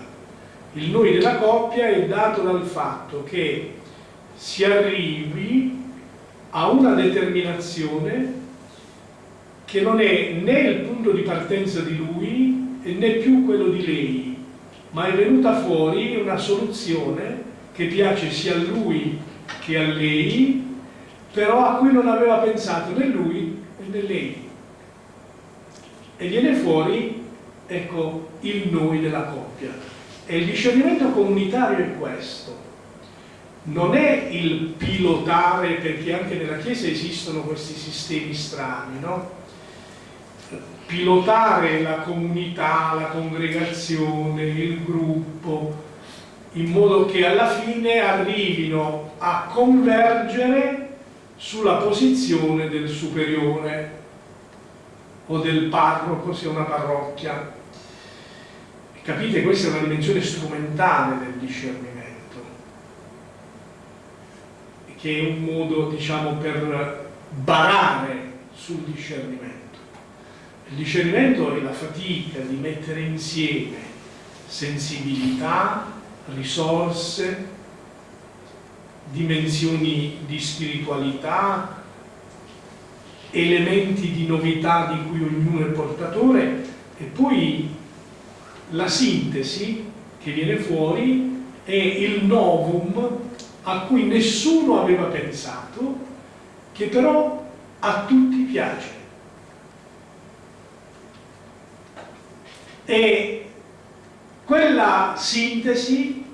Il noi della coppia è dato dal fatto che si arrivi a una determinazione che non è né il punto di partenza di lui né più quello di lei, ma è venuta fuori una soluzione che piace sia a lui che a lei, però a cui non aveva pensato né lui né lei. E viene fuori, ecco, il noi della coppia. E il discernimento comunitario è questo. Non è il pilotare, perché anche nella Chiesa esistono questi sistemi strani, no? Pilotare la comunità, la congregazione, il gruppo, in modo che alla fine arrivino a convergere sulla posizione del superiore o del parroco se è una parrocchia. Capite? Questa è una dimensione strumentale del discernimento, che è un modo, diciamo, per barare sul discernimento. Il discernimento è la fatica di mettere insieme sensibilità, risorse, dimensioni di spiritualità, elementi di novità di cui ognuno è portatore e poi la sintesi che viene fuori è il novum a cui nessuno aveva pensato, che però a tutti piace. E quella sintesi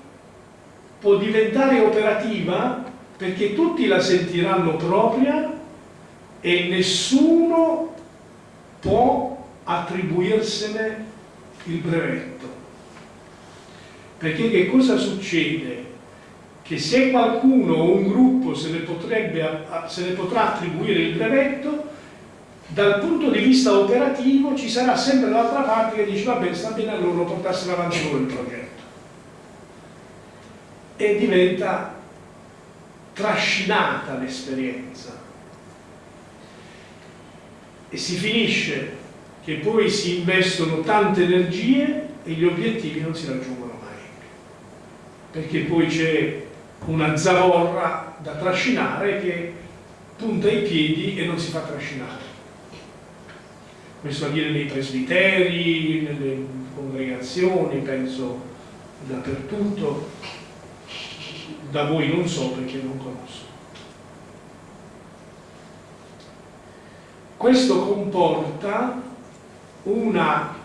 può diventare operativa perché tutti la sentiranno propria e nessuno può attribuirsene il brevetto. Perché che cosa succede? Che se qualcuno o un gruppo se ne, potrebbe, se ne potrà attribuire il brevetto, dal punto di vista operativo ci sarà sempre l'altra parte che dice vabbè sta bene allora portassero avanti loro il progetto. E diventa trascinata l'esperienza. E si finisce che poi si investono tante energie e gli obiettivi non si raggiungono mai. Perché poi c'è una zavorra da trascinare che punta i piedi e non si fa trascinare questo avviene nei presbiteri, nelle congregazioni, penso dappertutto, da voi non so perché non conosco. Questo comporta una,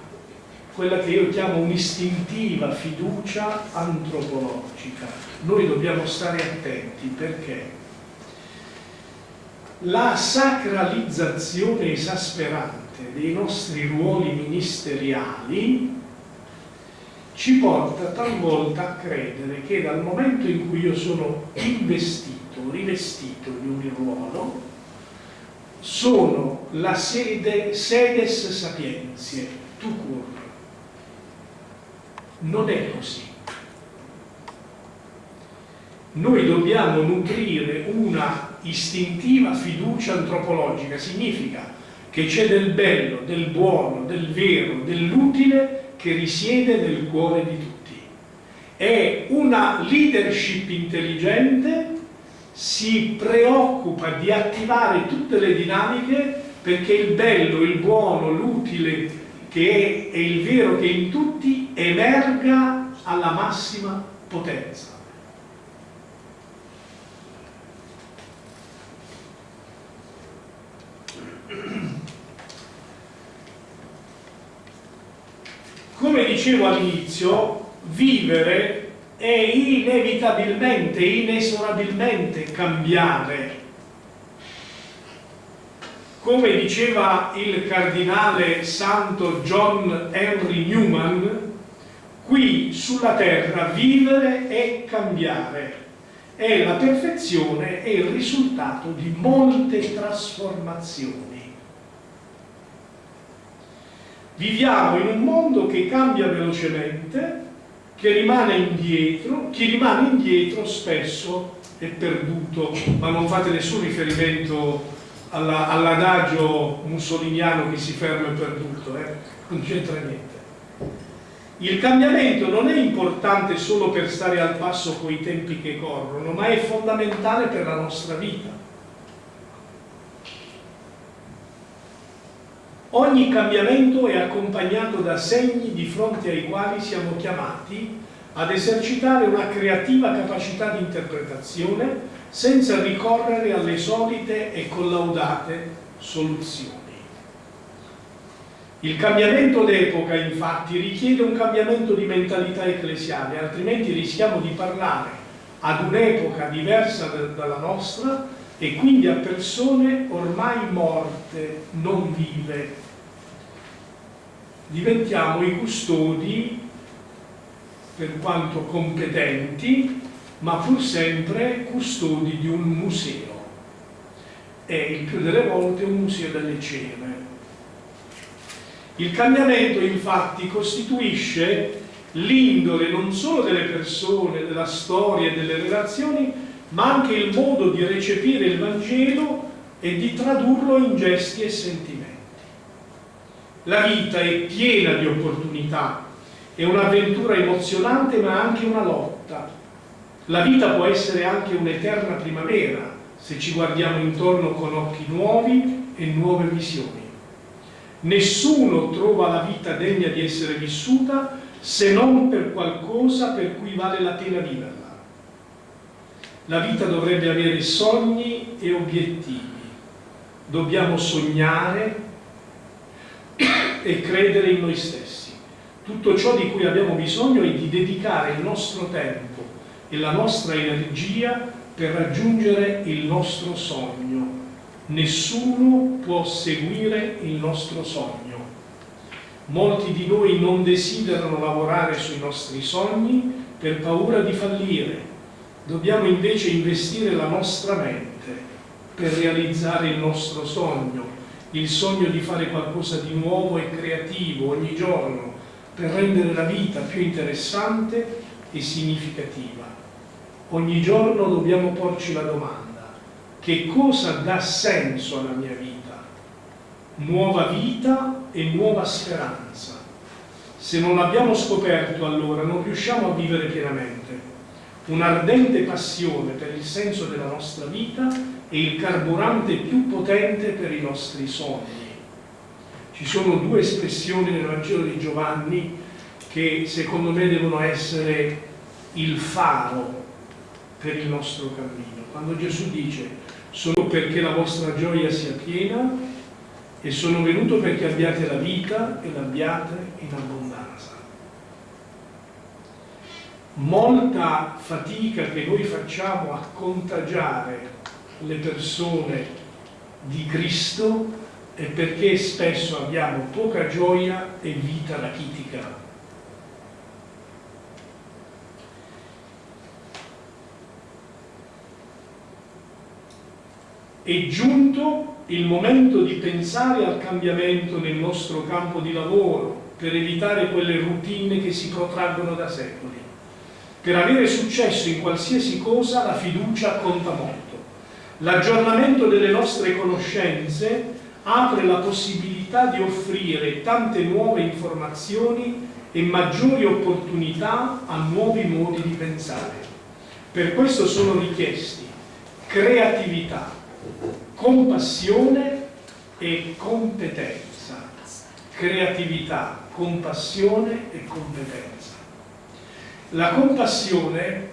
quella che io chiamo un'istintiva fiducia antropologica. Noi dobbiamo stare attenti perché la sacralizzazione esasperante dei nostri ruoli ministeriali ci porta talvolta a credere che dal momento in cui io sono investito, rivestito di un ruolo, sono la sede, sedes sapienzie, tu cur. Non è così. Noi dobbiamo nutrire una istintiva fiducia antropologica, significa che c'è del bello, del buono, del vero, dell'utile che risiede nel cuore di tutti. È una leadership intelligente, si preoccupa di attivare tutte le dinamiche perché il bello, il buono, l'utile che è, e il vero che è in tutti emerga alla massima potenza. Come dicevo all'inizio, vivere è inevitabilmente, inesorabilmente cambiare. Come diceva il cardinale santo John Henry Newman, qui sulla terra vivere è cambiare, è la perfezione e il risultato di molte trasformazioni. Viviamo in un mondo che cambia velocemente, che rimane indietro, chi rimane indietro spesso è perduto, ma non fate nessun riferimento all'adagio mussoliniano che si ferma è perduto, eh? non c'entra niente. Il cambiamento non è importante solo per stare al passo con i tempi che corrono, ma è fondamentale per la nostra vita. Ogni cambiamento è accompagnato da segni di fronte ai quali siamo chiamati ad esercitare una creativa capacità di interpretazione senza ricorrere alle solite e collaudate soluzioni. Il cambiamento d'epoca infatti richiede un cambiamento di mentalità ecclesiale, altrimenti rischiamo di parlare ad un'epoca diversa dalla nostra e quindi a persone ormai morte, non vive. Diventiamo i custodi, per quanto competenti, ma pur sempre custodi di un museo. È il più delle volte un museo delle cene. Il cambiamento infatti costituisce l'indole non solo delle persone, della storia e delle relazioni, ma anche il modo di recepire il Vangelo e di tradurlo in gesti e sentimenti. La vita è piena di opportunità, è un'avventura emozionante ma anche una lotta. La vita può essere anche un'eterna primavera se ci guardiamo intorno con occhi nuovi e nuove visioni. Nessuno trova la vita degna di essere vissuta se non per qualcosa per cui vale la pena viverla. La vita dovrebbe avere sogni e obiettivi. Dobbiamo sognare e credere in noi stessi. Tutto ciò di cui abbiamo bisogno è di dedicare il nostro tempo e la nostra energia per raggiungere il nostro sogno. Nessuno può seguire il nostro sogno. Molti di noi non desiderano lavorare sui nostri sogni per paura di fallire, Dobbiamo invece investire la nostra mente per realizzare il nostro sogno, il sogno di fare qualcosa di nuovo e creativo ogni giorno per rendere la vita più interessante e significativa. ogni giorno dobbiamo porci la domanda, che cosa dà senso alla mia vita? Nuova vita e nuova speranza. Se non l'abbiamo scoperto allora non riusciamo a vivere pienamente. Un'ardente passione per il senso della nostra vita è il carburante più potente per i nostri sogni. Ci sono due espressioni nel Vangelo di Giovanni che secondo me devono essere il faro per il nostro cammino. Quando Gesù dice sono perché la vostra gioia sia piena e sono venuto perché abbiate la vita e l'abbiate in abbondanza. Molta fatica che noi facciamo a contagiare le persone di Cristo è perché spesso abbiamo poca gioia e vita rachitica. È giunto il momento di pensare al cambiamento nel nostro campo di lavoro per evitare quelle routine che si protraggono da secoli. Per avere successo in qualsiasi cosa la fiducia conta molto. L'aggiornamento delle nostre conoscenze apre la possibilità di offrire tante nuove informazioni e maggiori opportunità a nuovi modi di pensare. Per questo sono richiesti creatività, compassione e competenza. Creatività, compassione e competenza. La compassione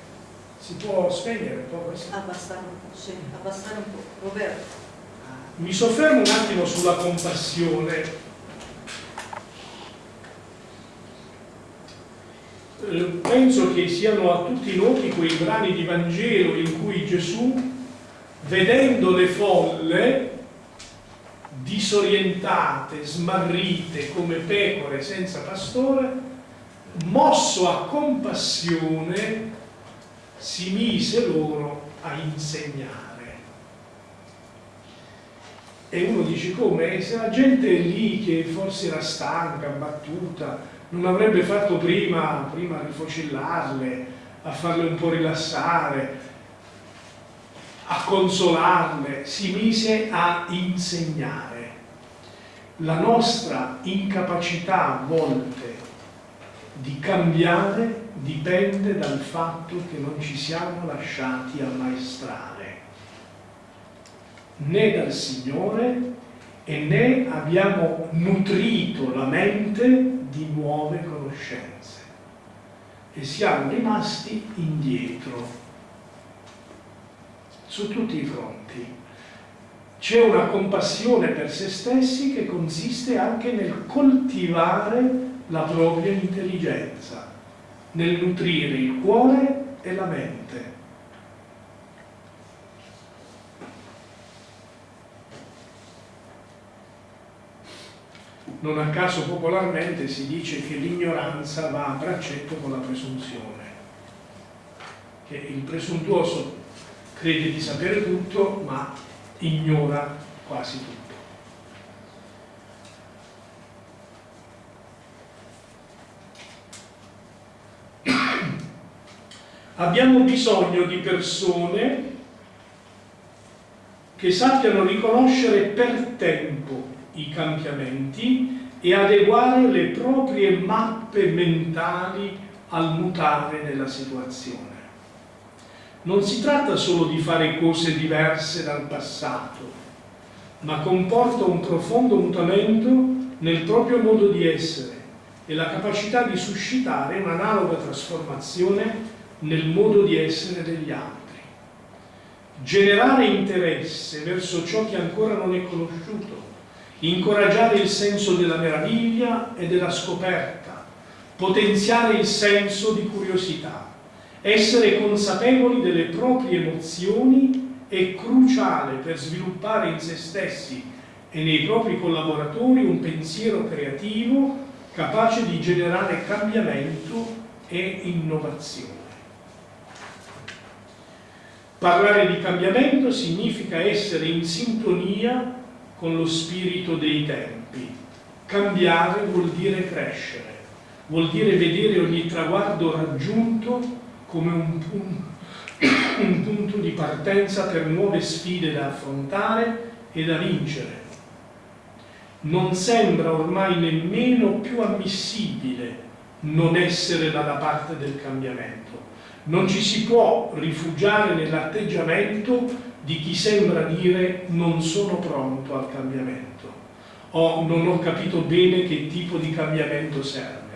si può spegnere un po' questo? Abbassare un po', sì, abbassare un po'. Roberto. Mi soffermo un attimo sulla compassione. Eh, penso che siano a tutti noti quei brani di Vangelo in cui Gesù, vedendo le folle, disorientate, smarrite come pecore senza pastore, mosso a compassione, si mise loro a insegnare. E uno dice come? Se la gente lì che forse era stanca, battuta, non avrebbe fatto prima, prima a rifocillarle, a farle un po' rilassare, a consolarle, si mise a insegnare. La nostra incapacità a volte di cambiare dipende dal fatto che non ci siamo lasciati ammaestrare né dal Signore e né abbiamo nutrito la mente di nuove conoscenze e siamo rimasti indietro su tutti i fronti. C'è una compassione per se stessi che consiste anche nel coltivare la propria intelligenza, nel nutrire il cuore e la mente. Non a caso popolarmente si dice che l'ignoranza va a braccetto con la presunzione, che il presuntuoso crede di sapere tutto ma ignora quasi tutto. Abbiamo bisogno di persone che sappiano riconoscere per tempo i cambiamenti e adeguare le proprie mappe mentali al mutare della situazione. Non si tratta solo di fare cose diverse dal passato, ma comporta un profondo mutamento nel proprio modo di essere e la capacità di suscitare un'analoga trasformazione nel modo di essere degli altri. Generare interesse verso ciò che ancora non è conosciuto, incoraggiare il senso della meraviglia e della scoperta, potenziare il senso di curiosità, essere consapevoli delle proprie emozioni è cruciale per sviluppare in se stessi e nei propri collaboratori un pensiero creativo capace di generare cambiamento e innovazione. Parlare di cambiamento significa essere in sintonia con lo spirito dei tempi. Cambiare vuol dire crescere, vuol dire vedere ogni traguardo raggiunto come un punto, un punto di partenza per nuove sfide da affrontare e da vincere. Non sembra ormai nemmeno più ammissibile non essere dalla parte del cambiamento. Non ci si può rifugiare nell'atteggiamento di chi sembra dire non sono pronto al cambiamento o non ho capito bene che tipo di cambiamento serve.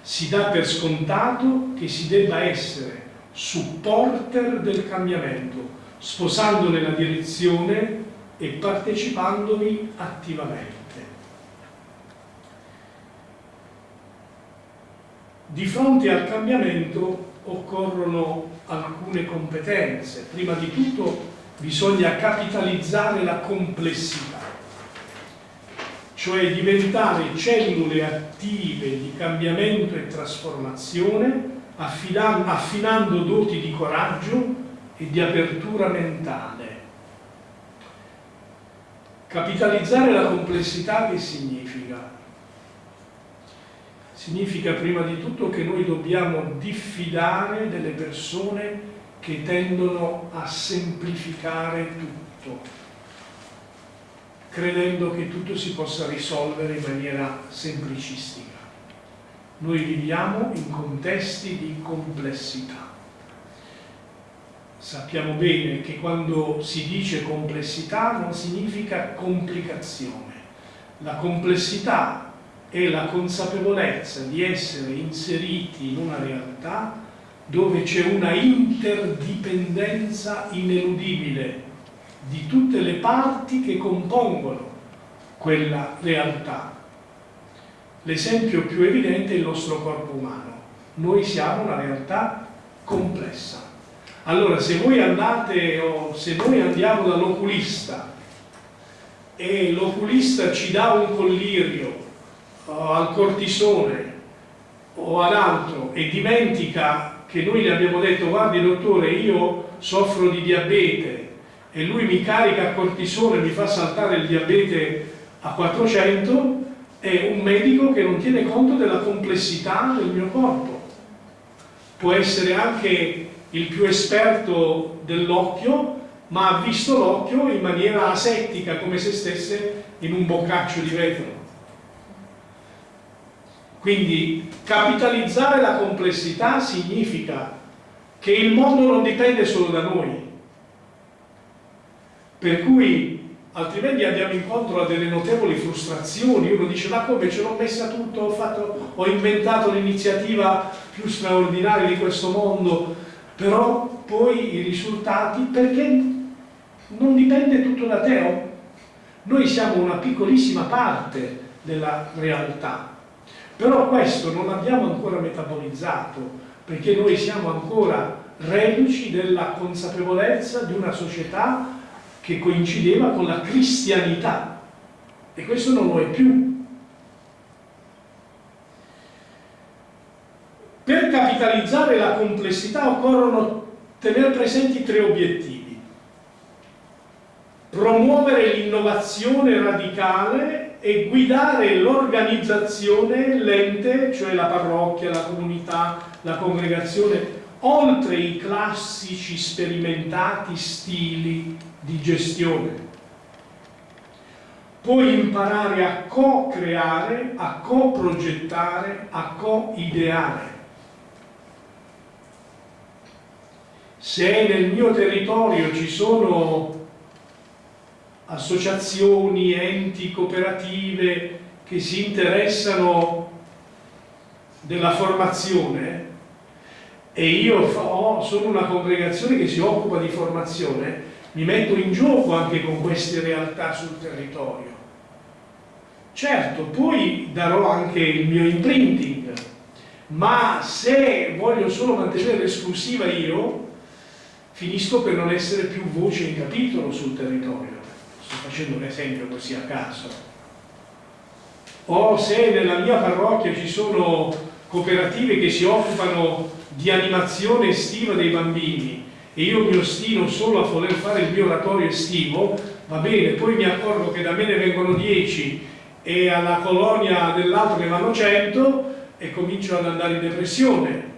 Si dà per scontato che si debba essere supporter del cambiamento, sposandone la direzione e partecipandovi attivamente. Di fronte al cambiamento occorrono alcune competenze. Prima di tutto bisogna capitalizzare la complessità, cioè diventare cellule attive di cambiamento e trasformazione affinando doti di coraggio e di apertura mentale. Capitalizzare la complessità che significa? Significa prima di tutto che noi dobbiamo diffidare delle persone che tendono a semplificare tutto, credendo che tutto si possa risolvere in maniera semplicistica. Noi viviamo in contesti di complessità. Sappiamo bene che quando si dice complessità non significa complicazione. La complessità è la consapevolezza di essere inseriti in una realtà dove c'è una interdipendenza ineludibile di tutte le parti che compongono quella realtà L'esempio più evidente è il nostro corpo umano. Noi siamo una realtà complessa. Allora, se voi andate o se noi andiamo dall'oculista e l'oculista ci dà un collirio al cortisone o ad altro e dimentica che noi gli abbiamo detto guardi dottore io soffro di diabete e lui mi carica cortisone mi fa saltare il diabete a 400 è un medico che non tiene conto della complessità del mio corpo. Può essere anche il più esperto dell'occhio, ma ha visto l'occhio in maniera asettica, come se stesse in un boccaccio di vetro. Quindi capitalizzare la complessità significa che il mondo non dipende solo da noi. Per cui altrimenti andiamo incontro a delle notevoli frustrazioni. Uno dice ma come ce l'ho messa tutto, ho, fatto, ho inventato l'iniziativa più straordinaria di questo mondo, però poi i risultati, perché non dipende tutto da te. Noi siamo una piccolissima parte della realtà, però questo non l'abbiamo ancora metabolizzato, perché noi siamo ancora reduci della consapevolezza di una società che coincideva con la cristianità e questo non lo è più. Per capitalizzare la complessità occorrono tenere presenti tre obiettivi. Promuovere l'innovazione radicale e guidare l'organizzazione, l'ente, cioè la parrocchia, la comunità, la congregazione, oltre i classici sperimentati stili di gestione. Puoi imparare a co-creare, a co-progettare, a co-ideare. Se nel mio territorio ci sono associazioni, enti, cooperative che si interessano della formazione e io ho, sono una congregazione che si occupa di formazione, mi metto in gioco anche con queste realtà sul territorio. Certo, poi darò anche il mio imprinting, ma se voglio solo mantenere l'esclusiva io, finisco per non essere più voce in capitolo sul territorio. Facendo un esempio così a caso. O se nella mia parrocchia ci sono cooperative che si occupano di animazione estiva dei bambini e io mi ostino solo a voler fare il mio oratorio estivo, va bene, poi mi accorgo che da me ne vengono 10 e alla colonia dell'altro ne vanno 100 e comincio ad andare in depressione.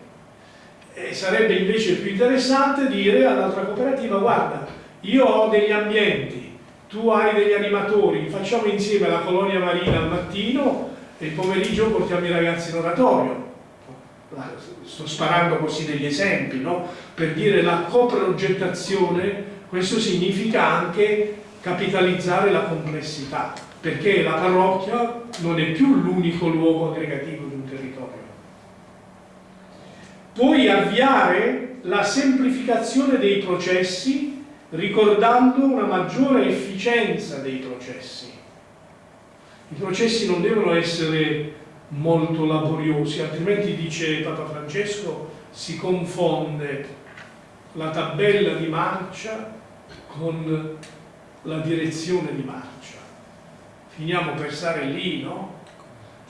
E sarebbe invece più interessante dire all'altra cooperativa, guarda, io ho degli ambienti, tu hai degli animatori, facciamo insieme la colonia marina al mattino e il pomeriggio portiamo i ragazzi in oratorio. Sto sparando così degli esempi, no? Per dire la coprogettazione, questo significa anche capitalizzare la complessità, perché la parrocchia non è più l'unico luogo aggregativo di un territorio. Puoi avviare la semplificazione dei processi ricordando una maggiore efficienza dei processi. I processi non devono essere molto laboriosi, altrimenti dice Papa Francesco si confonde la tabella di marcia con la direzione di marcia. Finiamo per stare lì, no?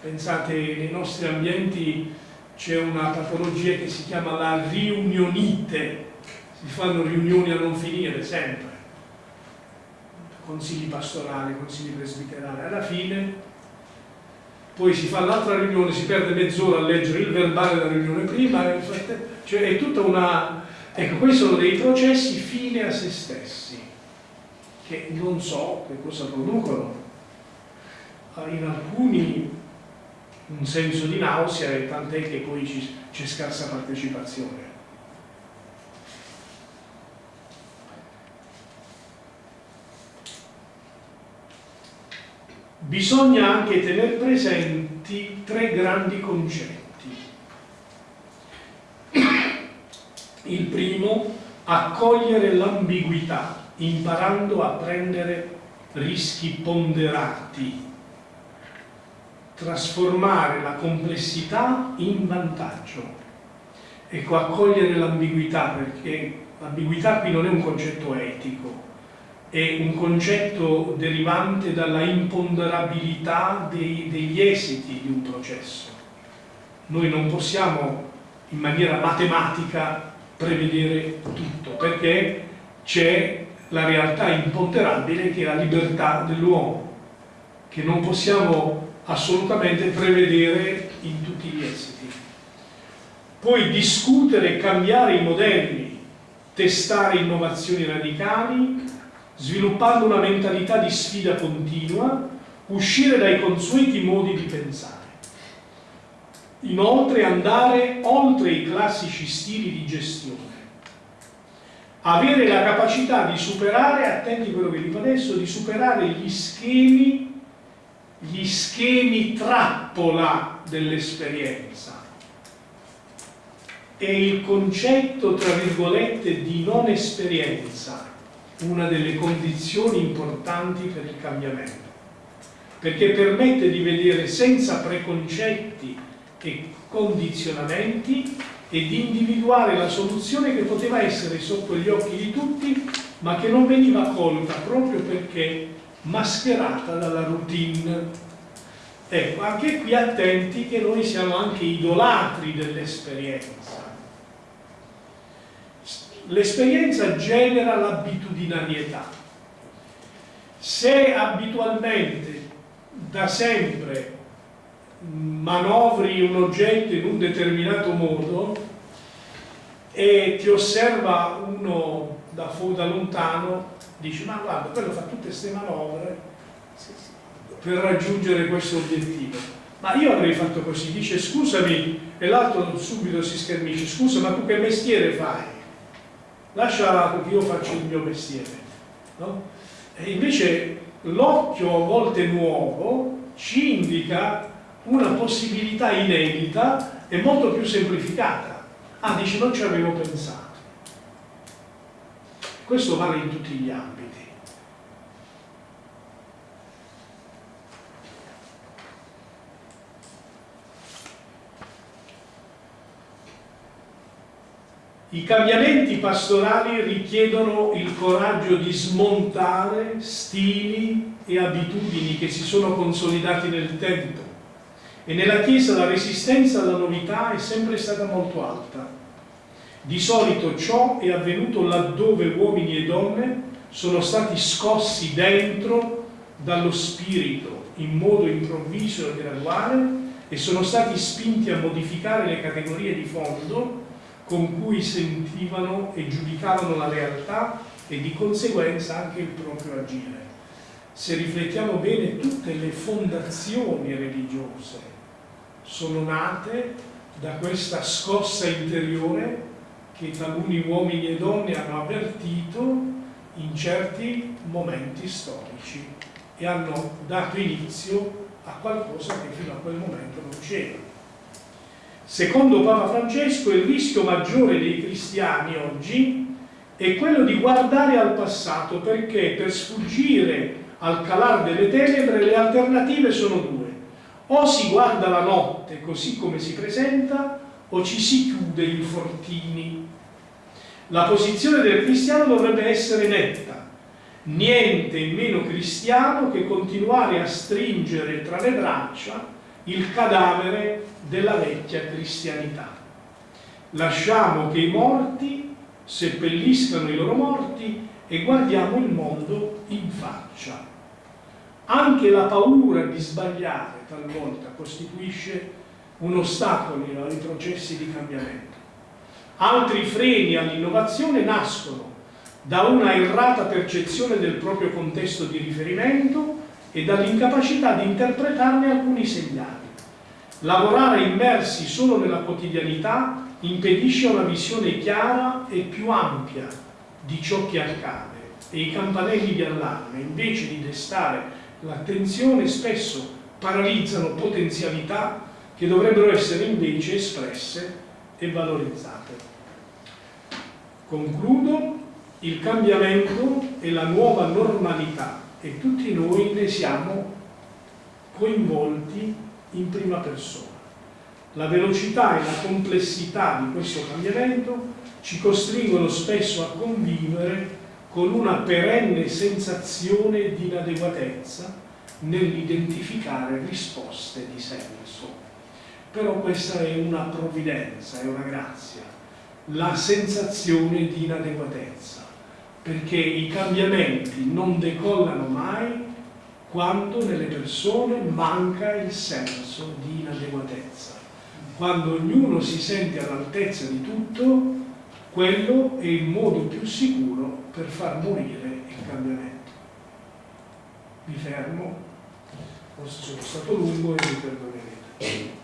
Pensate, nei nostri ambienti c'è una patologia che si chiama la riunionite, si fanno riunioni a non finire, sempre. Consigli pastorali, consigli presbiterali, alla fine poi si fa l'altra riunione, si perde mezz'ora a leggere il verbale della riunione prima, cioè è tutta una... Ecco, questi sono dei processi fine a se stessi che non so che cosa producono. In alcuni un senso di nausea e tant'è che poi c'è scarsa partecipazione. Bisogna anche tenere presenti tre grandi concetti. Il primo, accogliere l'ambiguità imparando a prendere rischi ponderati, trasformare la complessità in vantaggio. Ecco, accogliere l'ambiguità, perché l'ambiguità qui non è un concetto etico, è un concetto derivante dalla imponderabilità dei, degli esiti di un processo. Noi non possiamo in maniera matematica prevedere tutto, perché c'è la realtà imponderabile che è la libertà dell'uomo, che non possiamo assolutamente prevedere in tutti gli esiti. Poi discutere e cambiare i modelli, testare innovazioni radicali, sviluppando una mentalità di sfida continua, uscire dai consueti modi di pensare. Inoltre andare oltre i classici stili di gestione avere la capacità di superare, attenti a quello che dico adesso, di superare gli schemi, gli schemi trappola dell'esperienza. E il concetto, tra virgolette, di non esperienza, una delle condizioni importanti per il cambiamento, perché permette di vedere senza preconcetti e condizionamenti e di individuare la soluzione che poteva essere sotto gli occhi di tutti ma che non veniva colta proprio perché mascherata dalla routine. Ecco, anche qui attenti che noi siamo anche idolatri dell'esperienza. L'esperienza genera l'abitudinarietà. Se abitualmente, da sempre, manovri un oggetto in un determinato modo e ti osserva uno da, da lontano, dici ma guarda, quello fa tutte queste manovre per raggiungere questo obiettivo. Ma io avrei fatto così, dice scusami, e l'altro subito si schermisce, scusa ma tu che mestiere fai? Lascia che io faccio il mio mestiere. No? E invece l'occhio a volte nuovo ci indica una possibilità inedita e molto più semplificata. Ah, dici, non ci avevo pensato. Questo vale in tutti gli ambiti. I cambiamenti pastorali richiedono il coraggio di smontare stili e abitudini che si sono consolidati nel tempo e nella Chiesa la resistenza alla novità è sempre stata molto alta. Di solito ciò è avvenuto laddove uomini e donne sono stati scossi dentro dallo spirito in modo improvviso e graduale e sono stati spinti a modificare le categorie di fondo con cui sentivano e giudicavano la realtà e di conseguenza anche il proprio agire. Se riflettiamo bene, tutte le fondazioni religiose sono nate da questa scossa interiore che taluni uomini e donne hanno avvertito in certi momenti storici e hanno dato inizio a qualcosa che fino a quel momento non c'era. Secondo Papa Francesco il rischio maggiore dei cristiani oggi è quello di guardare al passato perché per sfuggire al calar delle tenebre le alternative sono due. O si guarda la notte così come si presenta o ci si chiude in fortini. La posizione del cristiano dovrebbe essere netta. Niente meno cristiano che continuare a stringere tra le braccia il cadavere della vecchia cristianità. Lasciamo che i morti seppelliscano i loro morti e guardiamo il mondo in faccia. Anche la paura di sbagliare talvolta costituisce un ostacolo ai processi di cambiamento. Altri freni all'innovazione nascono da una errata percezione del proprio contesto di riferimento e dall'incapacità di interpretarne alcuni segnali. Lavorare immersi solo nella quotidianità impedisce una visione chiara e più ampia di ciò che accade e i campanelli di allarme, invece di destare l'attenzione, spesso paralizzano potenzialità che dovrebbero essere invece espresse e valorizzate. Concludo, il cambiamento è la nuova normalità e tutti noi ne siamo coinvolti in prima persona. La velocità e la complessità di questo cambiamento ci costringono spesso a convivere con una perenne sensazione di inadeguatezza nell'identificare risposte di senso. Però questa è una provvidenza, è una grazia, la sensazione di inadeguatezza, perché i cambiamenti non decollano mai quando nelle persone manca il senso di inadeguatezza. Quando ognuno si sente all'altezza di tutto, quello è il modo più sicuro per far morire il cambiamento. Mi fermo, forse sono stato lungo e mi perdonerete.